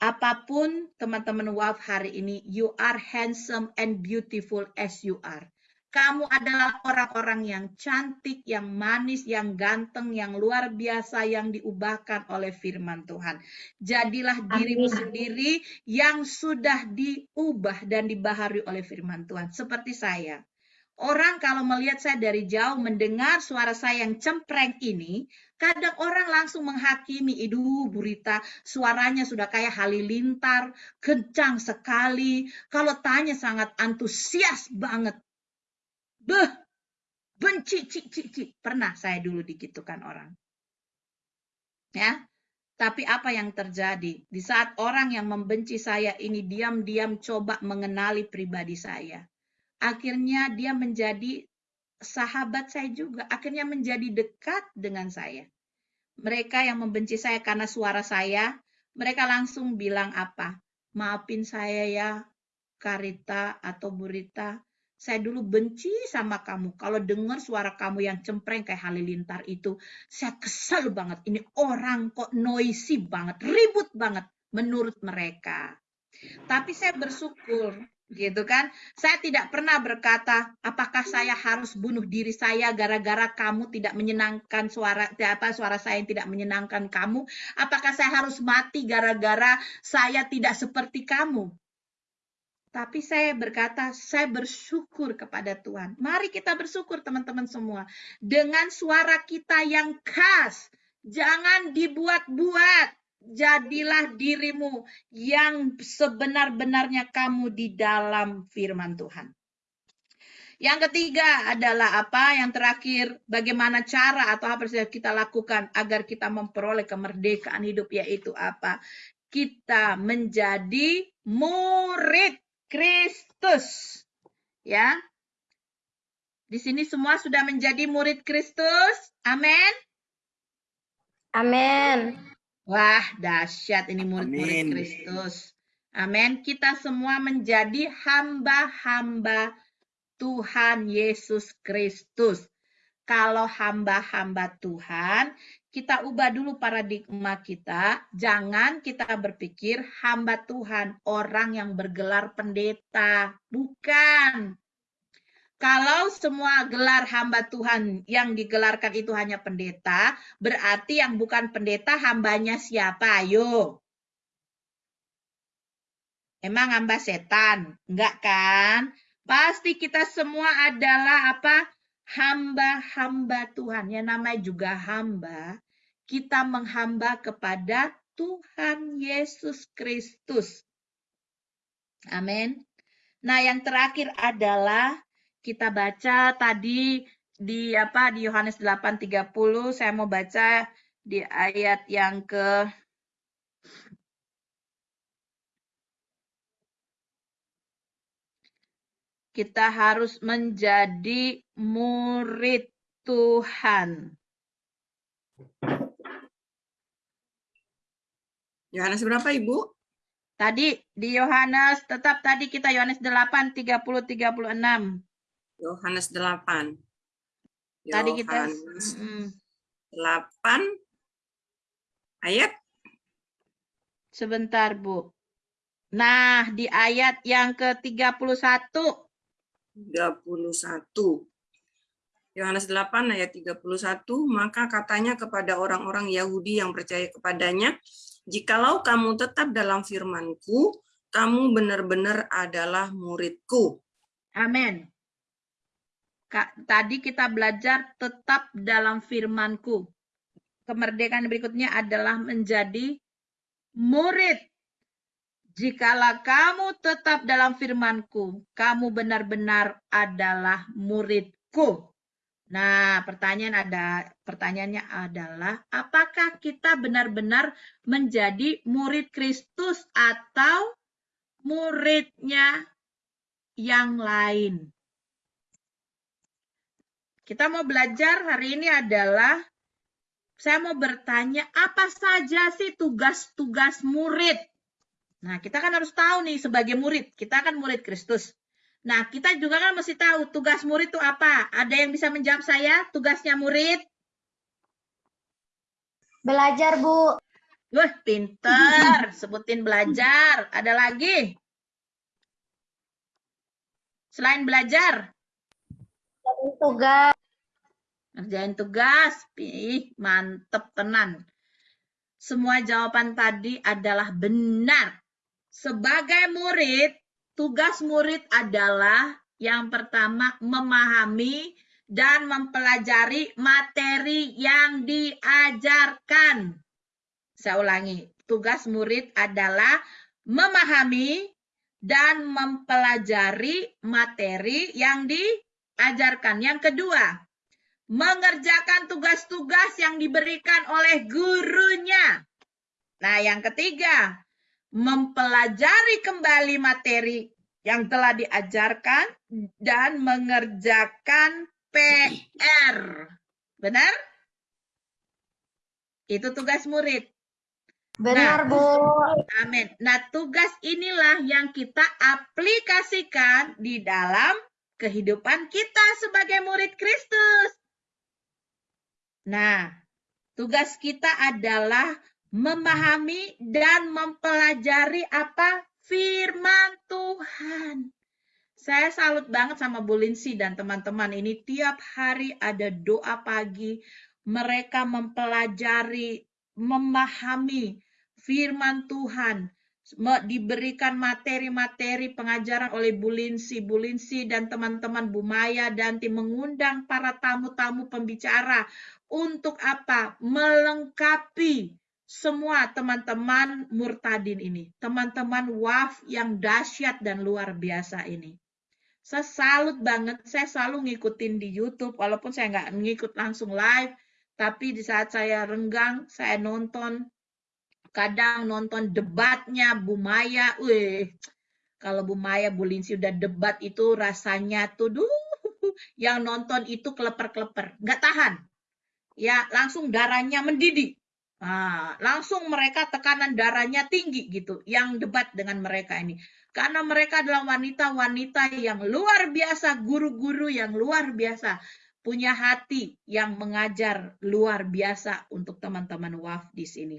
Apa pun teman-teman WAF hari ini, you are handsome and beautiful as you are. Kamu adalah orang-orang yang cantik, yang manis, yang ganteng, yang luar biasa, yang diubahkan oleh firman Tuhan. Jadilah dirimu Amin. sendiri yang sudah diubah dan dibaharui oleh firman Tuhan. Seperti saya. Orang kalau melihat saya dari jauh mendengar suara saya yang cempreng ini, kadang orang langsung menghakimi, idu Burita, suaranya sudah kayak halilintar, kencang sekali. Kalau tanya sangat antusias banget. Beh, benci, cik, cik, cik. Pernah saya dulu digitukan orang. Ya, tapi apa yang terjadi? Di saat orang yang membenci saya ini diam-diam coba mengenali pribadi saya akhirnya dia menjadi sahabat saya juga, akhirnya menjadi dekat dengan saya. Mereka yang membenci saya karena suara saya, mereka langsung bilang apa? Maafin saya ya, Karita atau Burita. Saya dulu benci sama kamu. Kalau dengar suara kamu yang cempreng kayak halilintar itu, saya kesel banget. Ini orang kok noisy banget, ribut banget menurut mereka. Tapi saya bersyukur gitu kan. Saya tidak pernah berkata, apakah saya harus bunuh diri saya gara-gara kamu tidak menyenangkan suara apa suara saya yang tidak menyenangkan kamu? Apakah saya harus mati gara-gara saya tidak seperti kamu? Tapi saya berkata, saya bersyukur kepada Tuhan. Mari kita bersyukur teman-teman semua. Dengan suara kita yang khas. Jangan dibuat-buat jadilah dirimu yang sebenar-benarnya kamu di dalam firman Tuhan. Yang ketiga adalah apa? Yang terakhir, bagaimana cara atau apa yang kita lakukan agar kita memperoleh kemerdekaan hidup yaitu apa? Kita menjadi murid Kristus. Ya. Di sini semua sudah menjadi murid Kristus. Amin. Amin. Wah, dahsyat ini murid-murid. Kristus. Amin. Kita semua menjadi hamba-hamba Tuhan Yesus Kristus. Kalau hamba-hamba Tuhan, kita ubah dulu paradigma kita. Jangan kita berpikir hamba Tuhan, orang yang bergelar pendeta. Bukan. Kalau semua gelar hamba Tuhan yang digelarkan itu hanya pendeta, berarti yang bukan pendeta hambanya siapa? Ayo. Emang hamba setan? Enggak kan? Pasti kita semua adalah apa? Hamba-hamba Tuhan. Yang namanya juga hamba. Kita menghamba kepada Tuhan Yesus Kristus. Amin. Nah, yang terakhir adalah kita baca tadi di apa di Yohanes 8:30 saya mau baca di ayat yang ke kita harus menjadi murid Tuhan. Yohanes berapa Ibu? Tadi di Yohanes tetap tadi kita Yohanes 8 30 36. Yohanes 8. Tadi kita mm, 8 ayat sebentar Bu. Nah, di ayat yang ke-31 31. Yohanes 8 ayat 31, maka katanya kepada orang-orang Yahudi yang percaya kepadanya, jikalau kamu tetap dalam firmanku, kamu benar-benar adalah muridku. Amin. Tadi kita belajar tetap dalam firmanku. Kemerdekaan berikutnya adalah menjadi murid. Jikalau kamu tetap dalam firmanku, kamu benar-benar adalah muridku. Nah, pertanyaan ada pertanyaannya adalah apakah kita benar-benar menjadi murid Kristus atau muridnya yang lain. Kita mau belajar hari ini adalah saya mau bertanya apa saja sih tugas-tugas murid. Nah, kita kan harus tahu nih sebagai murid, kita kan murid Kristus. Nah, kita juga kan mesti tahu tugas murid itu apa. Ada yang bisa menjawab saya tugasnya murid? Belajar, Bu. Wah, pinter. Sebutin belajar. Ada lagi? Selain belajar, Tugas. Ngerjain tugas. Ih, mantep tenan. Semua jawaban tadi adalah benar. Sebagai murid, tugas murid adalah yang pertama memahami dan mempelajari materi yang diajarkan. Saya ulangi, tugas murid adalah memahami dan mempelajari materi yang diajarkan. Yang kedua, mengerjakan tugas-tugas yang diberikan oleh gurunya. Nah, yang ketiga, mempelajari kembali materi yang telah diajarkan dan mengerjakan PR. Benar? Itu tugas murid. Benar, Bu. Amin. Nah, tugas inilah yang kita aplikasikan di dalam kehidupan kita sebagai murid Kristus. Nah, tugas kita adalah memahami dan mempelajari apa firman Tuhan. Saya salut banget sama Bu Linsi dan teman-teman ini tiap hari ada doa pagi. Mereka mempelajari, memahami firman Tuhan. Diberikan materi-materi pengajaran oleh Bu Linsi, Bu Linsi dan teman-teman Bu Maya dan tim mengundang para tamu-tamu pembicara untuk apa? Melengkapi semua teman-teman murtadin ini, teman-teman waf yang dahsyat dan luar biasa ini. Saya salut banget, saya selalu ngikutin di YouTube, walaupun saya nggak ngikut langsung live, tapi di saat saya renggang, saya nonton, kadang nonton debatnya Bu Maya, wih, kalau Bu Maya, Bu Linsi udah debat itu rasanya tuh, duh, yang nonton itu keleper-keleper, nggak tahan. Ya, langsung darahnya mendidih. Nah, langsung mereka tekanan darahnya tinggi gitu yang debat dengan mereka ini. Karena mereka adalah wanita-wanita yang luar biasa, guru-guru yang luar biasa, punya hati yang mengajar luar biasa untuk teman-teman WAF di sini.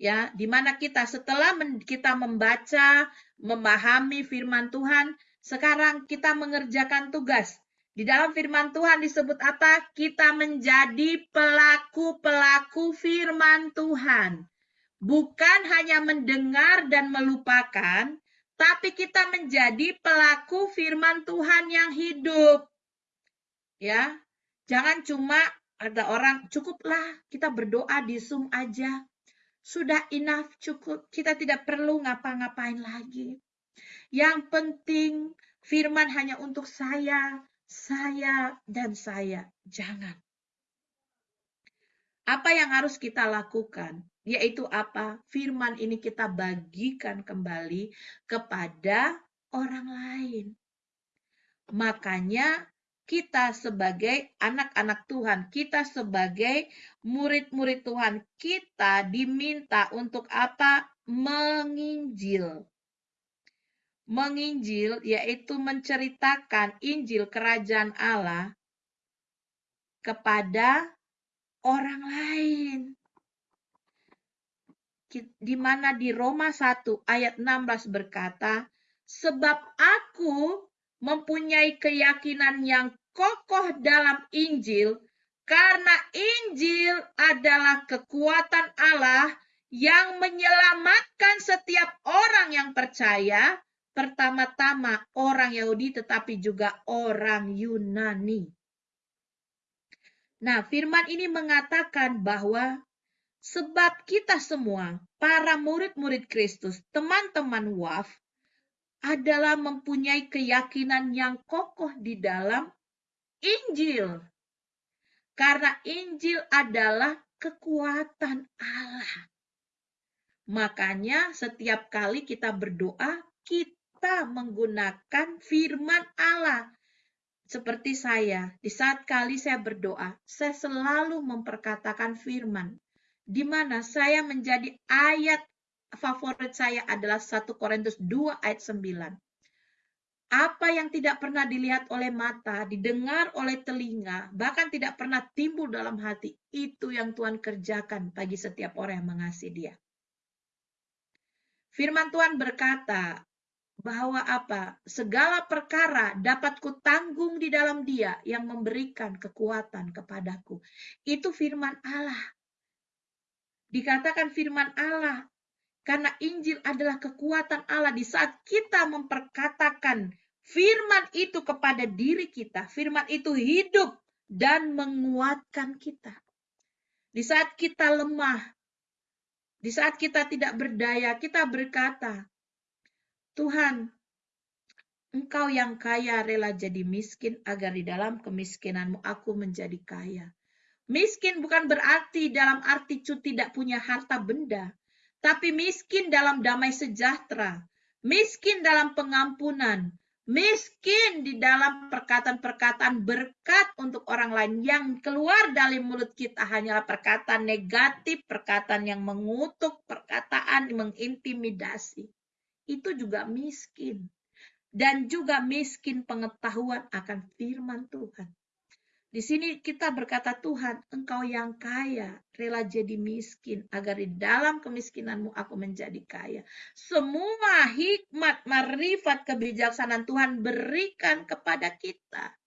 Ya, di mana kita setelah kita membaca, memahami firman Tuhan, sekarang kita mengerjakan tugas. Di dalam firman Tuhan disebut apa? Kita menjadi pelaku-pelaku firman Tuhan. Bukan hanya mendengar dan melupakan, tapi kita menjadi pelaku firman Tuhan yang hidup. Ya, jangan cuma ada orang cukuplah kita berdoa di Zoom aja. Sudah enough cukup. Kita tidak perlu ngapa-ngapain lagi. Yang penting firman hanya untuk saya, saya dan saya. Jangan. Apa yang harus kita lakukan? Yaitu apa? Firman ini kita bagikan kembali kepada orang lain. Makanya kita sebagai anak-anak Tuhan, kita sebagai murid-murid Tuhan, kita diminta untuk apa? Menginjil. Menginjil yaitu menceritakan Injil kerajaan Allah kepada orang lain. Di mana di Roma 1 ayat 16 berkata, sebab aku mempunyai keyakinan yang kokoh dalam Injil karena Injil adalah kekuatan Allah yang menyelamatkan setiap orang yang percaya, pertama-tama orang Yahudi tetapi juga orang Yunani. Nah, firman ini mengatakan bahwa sebab kita semua, para murid-murid Kristus, teman-teman WAF, adalah mempunyai keyakinan yang kokoh di dalam Injil. Karena Injil adalah kekuatan Allah. Makanya setiap kali kita berdoa, kita menggunakan firman Allah. Seperti saya, di saat kali saya berdoa, saya selalu memperkatakan firman. Di mana saya menjadi ayat favorit saya adalah 1 Korintus 2 ayat 9. Apa yang tidak pernah dilihat oleh mata, didengar oleh telinga, bahkan tidak pernah timbul dalam hati, itu yang Tuhan kerjakan bagi setiap orang yang mengasihi Dia. Firman Tuhan berkata bahwa apa? Segala perkara dapat kutanggung di dalam Dia yang memberikan kekuatan kepadaku. Itu firman Allah. Dikatakan firman Allah karena Injil adalah kekuatan Allah di saat kita memperkatakan firman itu kepada diri kita. Firman itu hidup dan menguatkan kita. Di saat kita lemah, di saat kita tidak berdaya, kita berkata, Tuhan, Engkau yang kaya rela jadi miskin agar di dalam kemiskinanmu aku menjadi kaya. Miskin bukan berarti dalam arti cu tidak punya harta benda, tapi miskin dalam damai sejahtera, miskin dalam pengampunan, miskin di dalam perkataan-perkataan berkat untuk orang lain yang keluar dari mulut kita hanyalah perkataan negatif, perkataan yang mengutuk, perkataan yang mengintimidasi. Itu juga miskin. Dan juga miskin pengetahuan akan firman Tuhan. Di sini kita berkata, Tuhan, Engkau yang kaya, rela jadi miskin, agar di dalam kemiskinanmu aku menjadi kaya. Semua hikmat, marifat, kebijaksanaan Tuhan berikan kepada kita.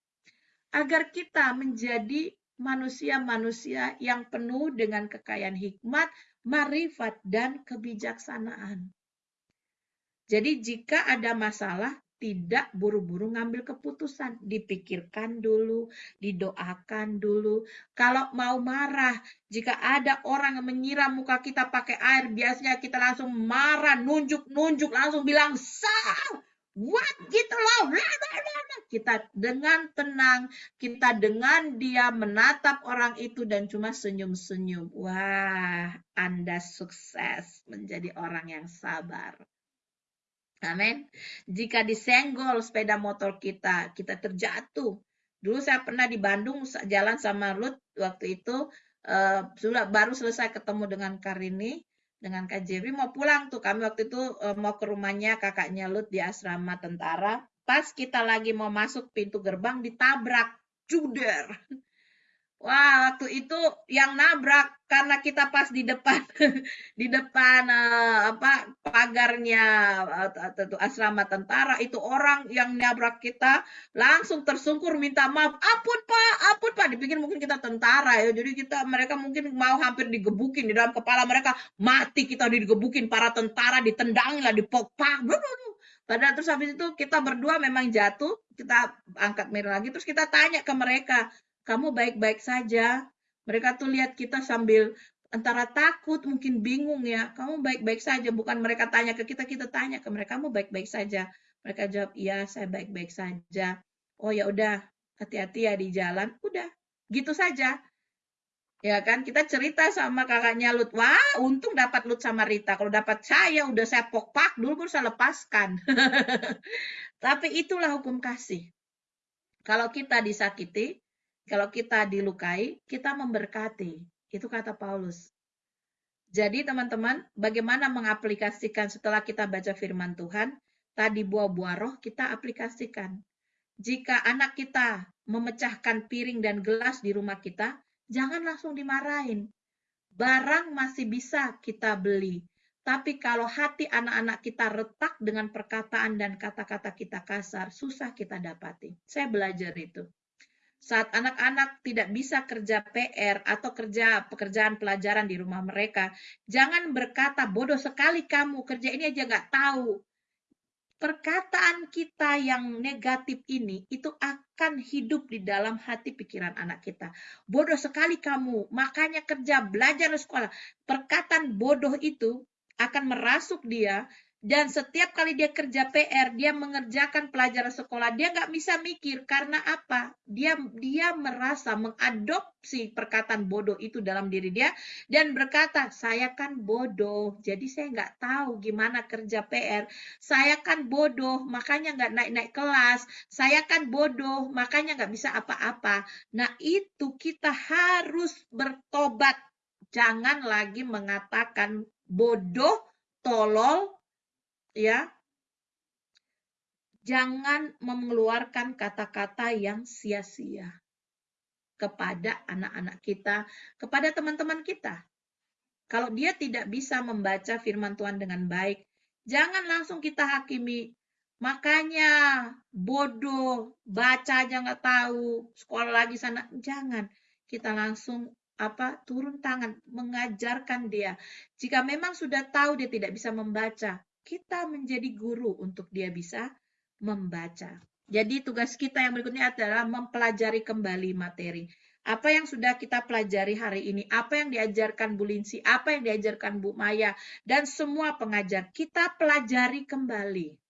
Agar kita menjadi manusia-manusia yang penuh dengan kekayaan hikmat, marifat, dan kebijaksanaan. Jadi jika ada masalah, tidak buru-buru ngambil keputusan, dipikirkan dulu, didoakan dulu. Kalau mau marah, jika ada orang yang menyiram muka kita pakai air, biasanya kita langsung marah, nunjuk-nunjuk, langsung bilang sah. What gitu loh. Kita dengan tenang, kita dengan dia menatap orang itu dan cuma senyum-senyum. Wah, Anda sukses menjadi orang yang sabar. Amin. Jika disenggol sepeda motor kita, kita terjatuh. Dulu saya pernah di Bandung jalan sama Ruth waktu itu uh, sudah baru selesai ketemu dengan Karini dengan Kak Jerry mau pulang tuh kami waktu itu uh, mau ke rumahnya kakaknya Lut di asrama tentara. Pas kita lagi mau masuk pintu gerbang ditabrak juder. Wah, waktu itu yang nabrak karena kita pas di depan di depan uh, apa pagarnya uh, asrama tentara itu orang yang nabrak kita langsung tersungkur minta maaf. Ampun Pak, ampun Pak. Dipikir mungkin kita tentara ya. Jadi kita mereka mungkin mau hampir digebukin di dalam kepala mereka mati kita digebukin para tentara ditendangin lah dipokpak. Padahal terus habis itu kita berdua memang jatuh, kita angkat merah lagi, terus kita tanya ke mereka, kamu baik-baik saja. Mereka tuh lihat kita sambil antara takut, mungkin bingung ya. Kamu baik-baik saja. Bukan mereka tanya ke kita, kita tanya ke mereka, kamu baik-baik saja. Mereka jawab, iya saya baik-baik saja. Oh ya udah, hati-hati ya di jalan. Udah, gitu saja. Ya kan, kita cerita sama kakaknya Lut. Wah, untung dapat Lut sama Rita. Kalau dapat saya, udah saya pokpak dulu baru saya lepaskan. Tapi itulah hukum kasih. Kalau kita disakiti, kalau kita dilukai, kita memberkati. Itu kata Paulus. Jadi teman-teman, bagaimana mengaplikasikan setelah kita baca firman Tuhan, tadi buah-buah roh kita aplikasikan. Jika anak kita memecahkan piring dan gelas di rumah kita, jangan langsung dimarahin. Barang masih bisa kita beli. Tapi kalau hati anak-anak kita retak dengan perkataan dan kata-kata kita kasar, susah kita dapati. Saya belajar itu saat anak-anak tidak bisa kerja PR atau kerja pekerjaan pelajaran di rumah mereka, jangan berkata bodoh sekali kamu kerja ini aja nggak tahu. Perkataan kita yang negatif ini itu akan hidup di dalam hati pikiran anak kita. Bodoh sekali kamu, makanya kerja, belajar di sekolah. Perkataan bodoh itu akan merasuk dia Dan setiap kali dia kerja PR, dia mengerjakan pelajaran sekolah, dia nggak bisa mikir karena apa? Dia dia merasa mengadopsi perkataan bodoh itu dalam diri dia dan berkata, saya kan bodoh, jadi saya nggak tahu gimana kerja PR. Saya kan bodoh, makanya nggak naik-naik kelas. Saya kan bodoh, makanya nggak bisa apa-apa. Nah itu kita harus bertobat. Jangan lagi mengatakan bodoh, tolol, ya jangan mengeluarkan kata-kata yang sia-sia kepada anak-anak kita, kepada teman-teman kita. Kalau dia tidak bisa membaca firman Tuhan dengan baik, jangan langsung kita hakimi. Makanya bodoh, baca aja nggak tahu, sekolah lagi sana, jangan. Kita langsung apa turun tangan mengajarkan dia. Jika memang sudah tahu dia tidak bisa membaca, kita menjadi guru untuk dia bisa membaca. Jadi tugas kita yang berikutnya adalah mempelajari kembali materi. Apa yang sudah kita pelajari hari ini, apa yang diajarkan Bu Linsi, apa yang diajarkan Bu Maya, dan semua pengajar, kita pelajari kembali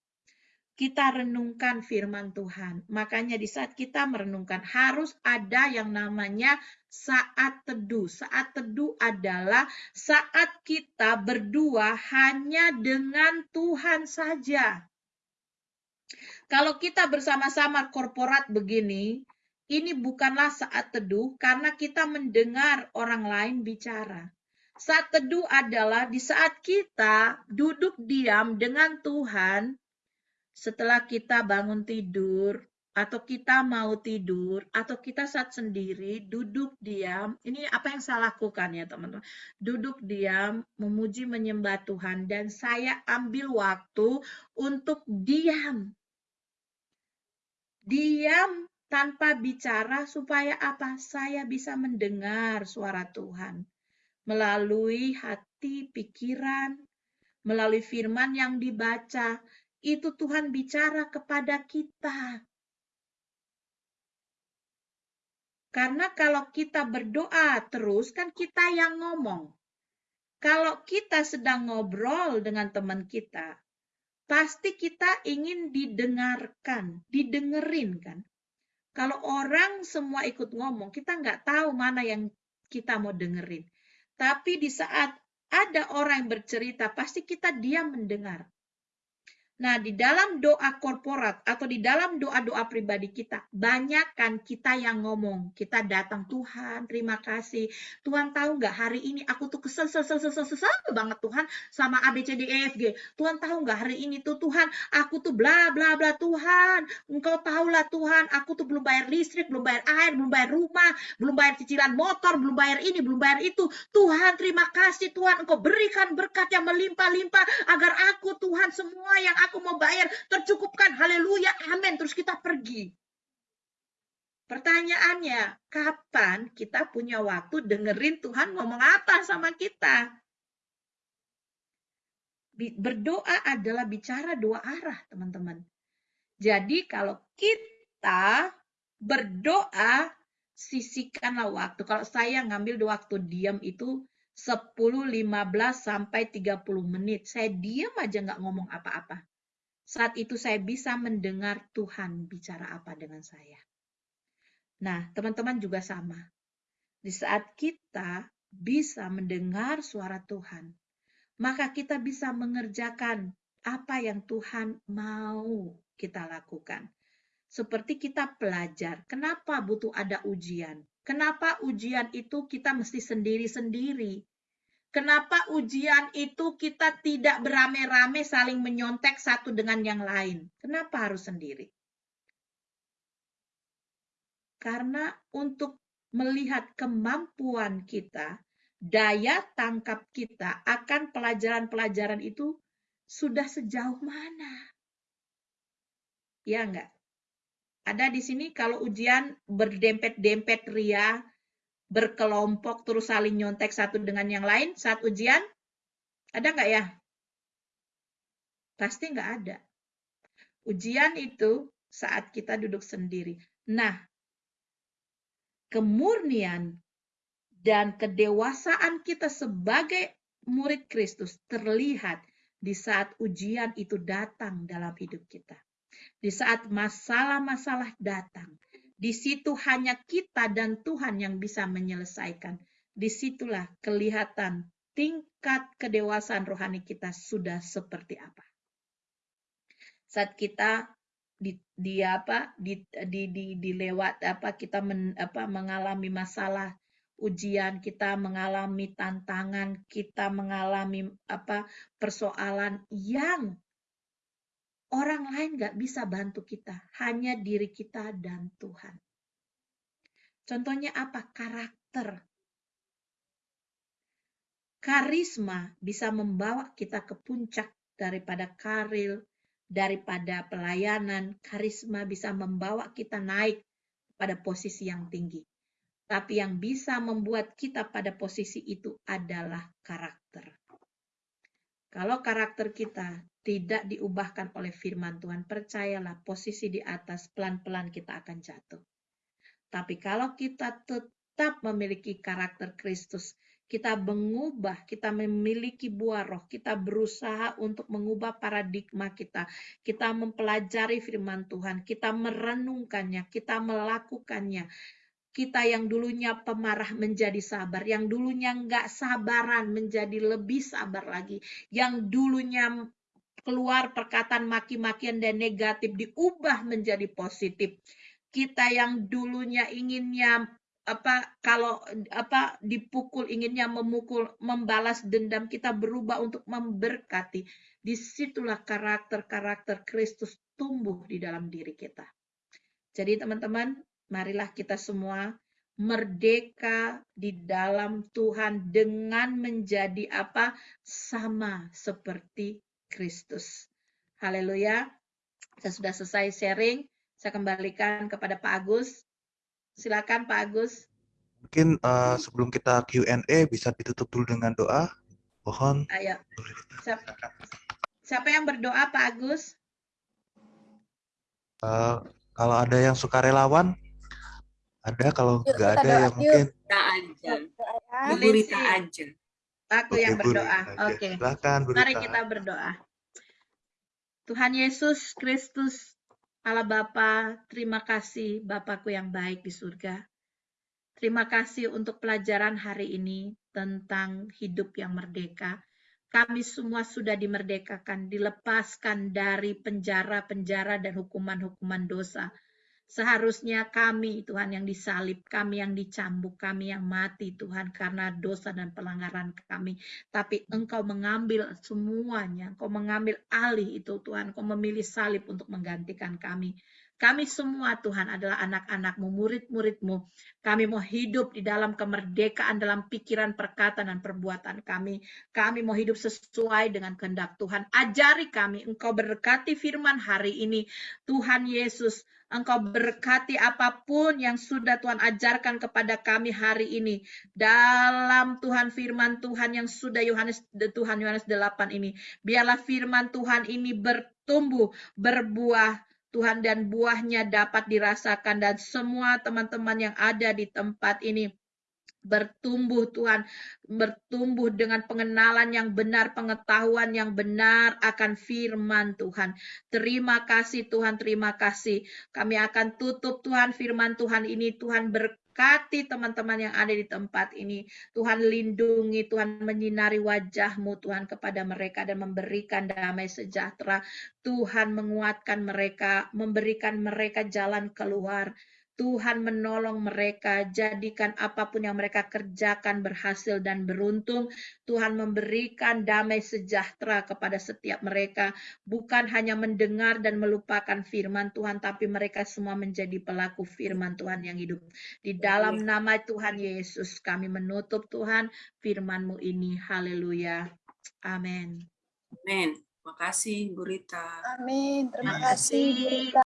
kita renungkan firman Tuhan. Makanya di saat kita merenungkan harus ada yang namanya saat teduh. Saat teduh adalah saat kita berdua hanya dengan Tuhan saja. Kalau kita bersama-sama korporat begini, ini bukanlah saat teduh karena kita mendengar orang lain bicara. Saat teduh adalah di saat kita duduk diam dengan Tuhan, setelah kita bangun tidur atau kita mau tidur atau kita saat sendiri duduk diam ini apa yang saya lakukan ya teman-teman? Duduk diam memuji menyembah Tuhan dan saya ambil waktu untuk diam. Diam tanpa bicara supaya apa? Saya bisa mendengar suara Tuhan. Melalui hati pikiran melalui firman yang dibaca itu Tuhan bicara kepada kita. Karena kalau kita berdoa terus, kan kita yang ngomong. Kalau kita sedang ngobrol dengan teman kita, pasti kita ingin didengarkan, didengerin kan. Kalau orang semua ikut ngomong, kita nggak tahu mana yang kita mau dengerin. Tapi di saat ada orang yang bercerita, pasti kita diam mendengar. Nah, di dalam doa korporat atau di dalam doa-doa pribadi kita, banyak kan kita yang ngomong. Kita datang, Tuhan, terima kasih. Tuhan tahu nggak hari ini aku tuh kesel, kesel, kesel, kesel, kesel banget Tuhan sama A, B, C, D, E, F, G. Tuhan tahu nggak hari ini tuh Tuhan, aku tuh bla, bla, bla, Tuhan. Engkau tahulah Tuhan, aku tuh belum bayar listrik, belum bayar air, belum bayar rumah, belum bayar cicilan motor, belum bayar ini, belum bayar itu. Tuhan, terima kasih Tuhan, Engkau berikan berkat yang melimpah-limpah agar aku Tuhan semua yang aku mau bayar, tercukupkan, haleluya, amin, terus kita pergi. Pertanyaannya, kapan kita punya waktu dengerin Tuhan ngomong apa sama kita? Berdoa adalah bicara dua arah, teman-teman. Jadi kalau kita berdoa, sisihkanlah waktu. Kalau saya ngambil waktu diam itu 10, 15, sampai 30 menit. Saya diam aja nggak ngomong apa-apa. Saat itu saya bisa mendengar Tuhan bicara apa dengan saya. Nah, teman-teman juga sama. Di saat kita bisa mendengar suara Tuhan, maka kita bisa mengerjakan apa yang Tuhan mau kita lakukan. Seperti kita pelajar, kenapa butuh ada ujian? Kenapa ujian itu kita mesti sendiri-sendiri? Kenapa ujian itu kita tidak beramai-ramai saling menyontek satu dengan yang lain? Kenapa harus sendiri? Karena untuk melihat kemampuan kita, daya tangkap kita akan pelajaran-pelajaran itu sudah sejauh mana? Ya enggak? Ada di sini kalau ujian berdempet-dempet ria, berkelompok terus saling nyontek satu dengan yang lain saat ujian? Ada nggak ya? Pasti nggak ada. Ujian itu saat kita duduk sendiri. Nah, kemurnian dan kedewasaan kita sebagai murid Kristus terlihat di saat ujian itu datang dalam hidup kita. Di saat masalah-masalah datang, di situ hanya kita dan Tuhan yang bisa menyelesaikan. Di situlah kelihatan tingkat kedewasaan rohani kita sudah seperti apa. Saat kita di, di apa di, di, di, dilewat apa kita men, apa mengalami masalah ujian kita mengalami tantangan kita mengalami apa persoalan yang orang lain nggak bisa bantu kita hanya diri kita dan Tuhan contohnya apa karakter karisma bisa membawa kita ke puncak daripada karir daripada pelayanan, karisma bisa membawa kita naik pada posisi yang tinggi. Tapi yang bisa membuat kita pada posisi itu adalah karakter. Kalau karakter kita tidak diubahkan oleh firman Tuhan, percayalah posisi di atas pelan-pelan kita akan jatuh. Tapi kalau kita tetap memiliki karakter Kristus, kita mengubah, kita memiliki buah roh, kita berusaha untuk mengubah paradigma kita, kita mempelajari firman Tuhan, kita merenungkannya, kita melakukannya. Kita yang dulunya pemarah menjadi sabar, yang dulunya nggak sabaran menjadi lebih sabar lagi, yang dulunya keluar perkataan maki-makian dan negatif diubah menjadi positif. Kita yang dulunya inginnya apa kalau apa dipukul inginnya memukul membalas dendam kita berubah untuk memberkati di situlah karakter-karakter Kristus tumbuh di dalam diri kita jadi teman-teman marilah kita semua merdeka di dalam Tuhan dengan menjadi apa sama seperti Kristus haleluya saya sudah selesai sharing saya kembalikan kepada Pak Agus Silakan Pak Agus. Mungkin uh, sebelum kita Q&A bisa ditutup dulu dengan doa. Mohon. Ayo. Siapa, siapa yang berdoa Pak Agus? Uh, kalau ada yang suka relawan, ada. Kalau nggak ada yang mungkin. Kita aja. Ibu Rita aja. Aku yang berdoa. Oke. Okay. Silakan, Bu Mari kita berdoa. Tuhan Yesus Kristus, Allah Bapa, terima kasih Bapakku yang baik di surga. Terima kasih untuk pelajaran hari ini tentang hidup yang merdeka. Kami semua sudah dimerdekakan, dilepaskan dari penjara-penjara dan hukuman-hukuman dosa Seharusnya kami, Tuhan, yang disalib, kami yang dicambuk, kami yang mati, Tuhan, karena dosa dan pelanggaran kami. Tapi Engkau mengambil semuanya, Engkau mengambil alih itu, Tuhan. Engkau memilih salib untuk menggantikan kami. Kami semua Tuhan adalah anak-anakmu, murid-muridmu. Kami mau hidup di dalam kemerdekaan dalam pikiran, perkataan, dan perbuatan kami. Kami mau hidup sesuai dengan kehendak Tuhan. Ajari kami, Engkau berkati firman hari ini. Tuhan Yesus, Engkau berkati apa pun yang sudah Tuhan ajarkan kepada kami hari ini. Dalam Tuhan firman Tuhan yang sudah Yohanes Tuhan Yohanes 8 ini. Biarlah firman Tuhan ini bertumbuh, berbuah, Tuhan dan buahnya dapat dirasakan dan semua teman-teman yang ada di tempat ini bertumbuh Tuhan, bertumbuh dengan pengenalan yang benar, pengetahuan yang benar akan firman Tuhan. Terima kasih Tuhan, terima kasih. Kami akan tutup Tuhan firman Tuhan ini, Tuhan ber Berkati teman-teman yang ada di tempat ini. Tuhan lindungi, Tuhan menyinari wajahmu Tuhan kepada mereka dan memberikan damai sejahtera. Tuhan menguatkan mereka, memberikan mereka jalan keluar. Tuhan menolong mereka, jadikan apa pun yang mereka kerjakan berhasil dan beruntung. Tuhan memberikan damai sejahtera kepada setiap mereka, bukan hanya mendengar dan melupakan firman Tuhan, tapi mereka semua menjadi pelaku firman Tuhan yang hidup. Di dalam nama Tuhan Yesus, kami menutup Tuhan firman-Mu ini. Haleluya. Amin. Amin. Terima kasih, Bu Rita. Amin. Terima kasih, Bu Rita.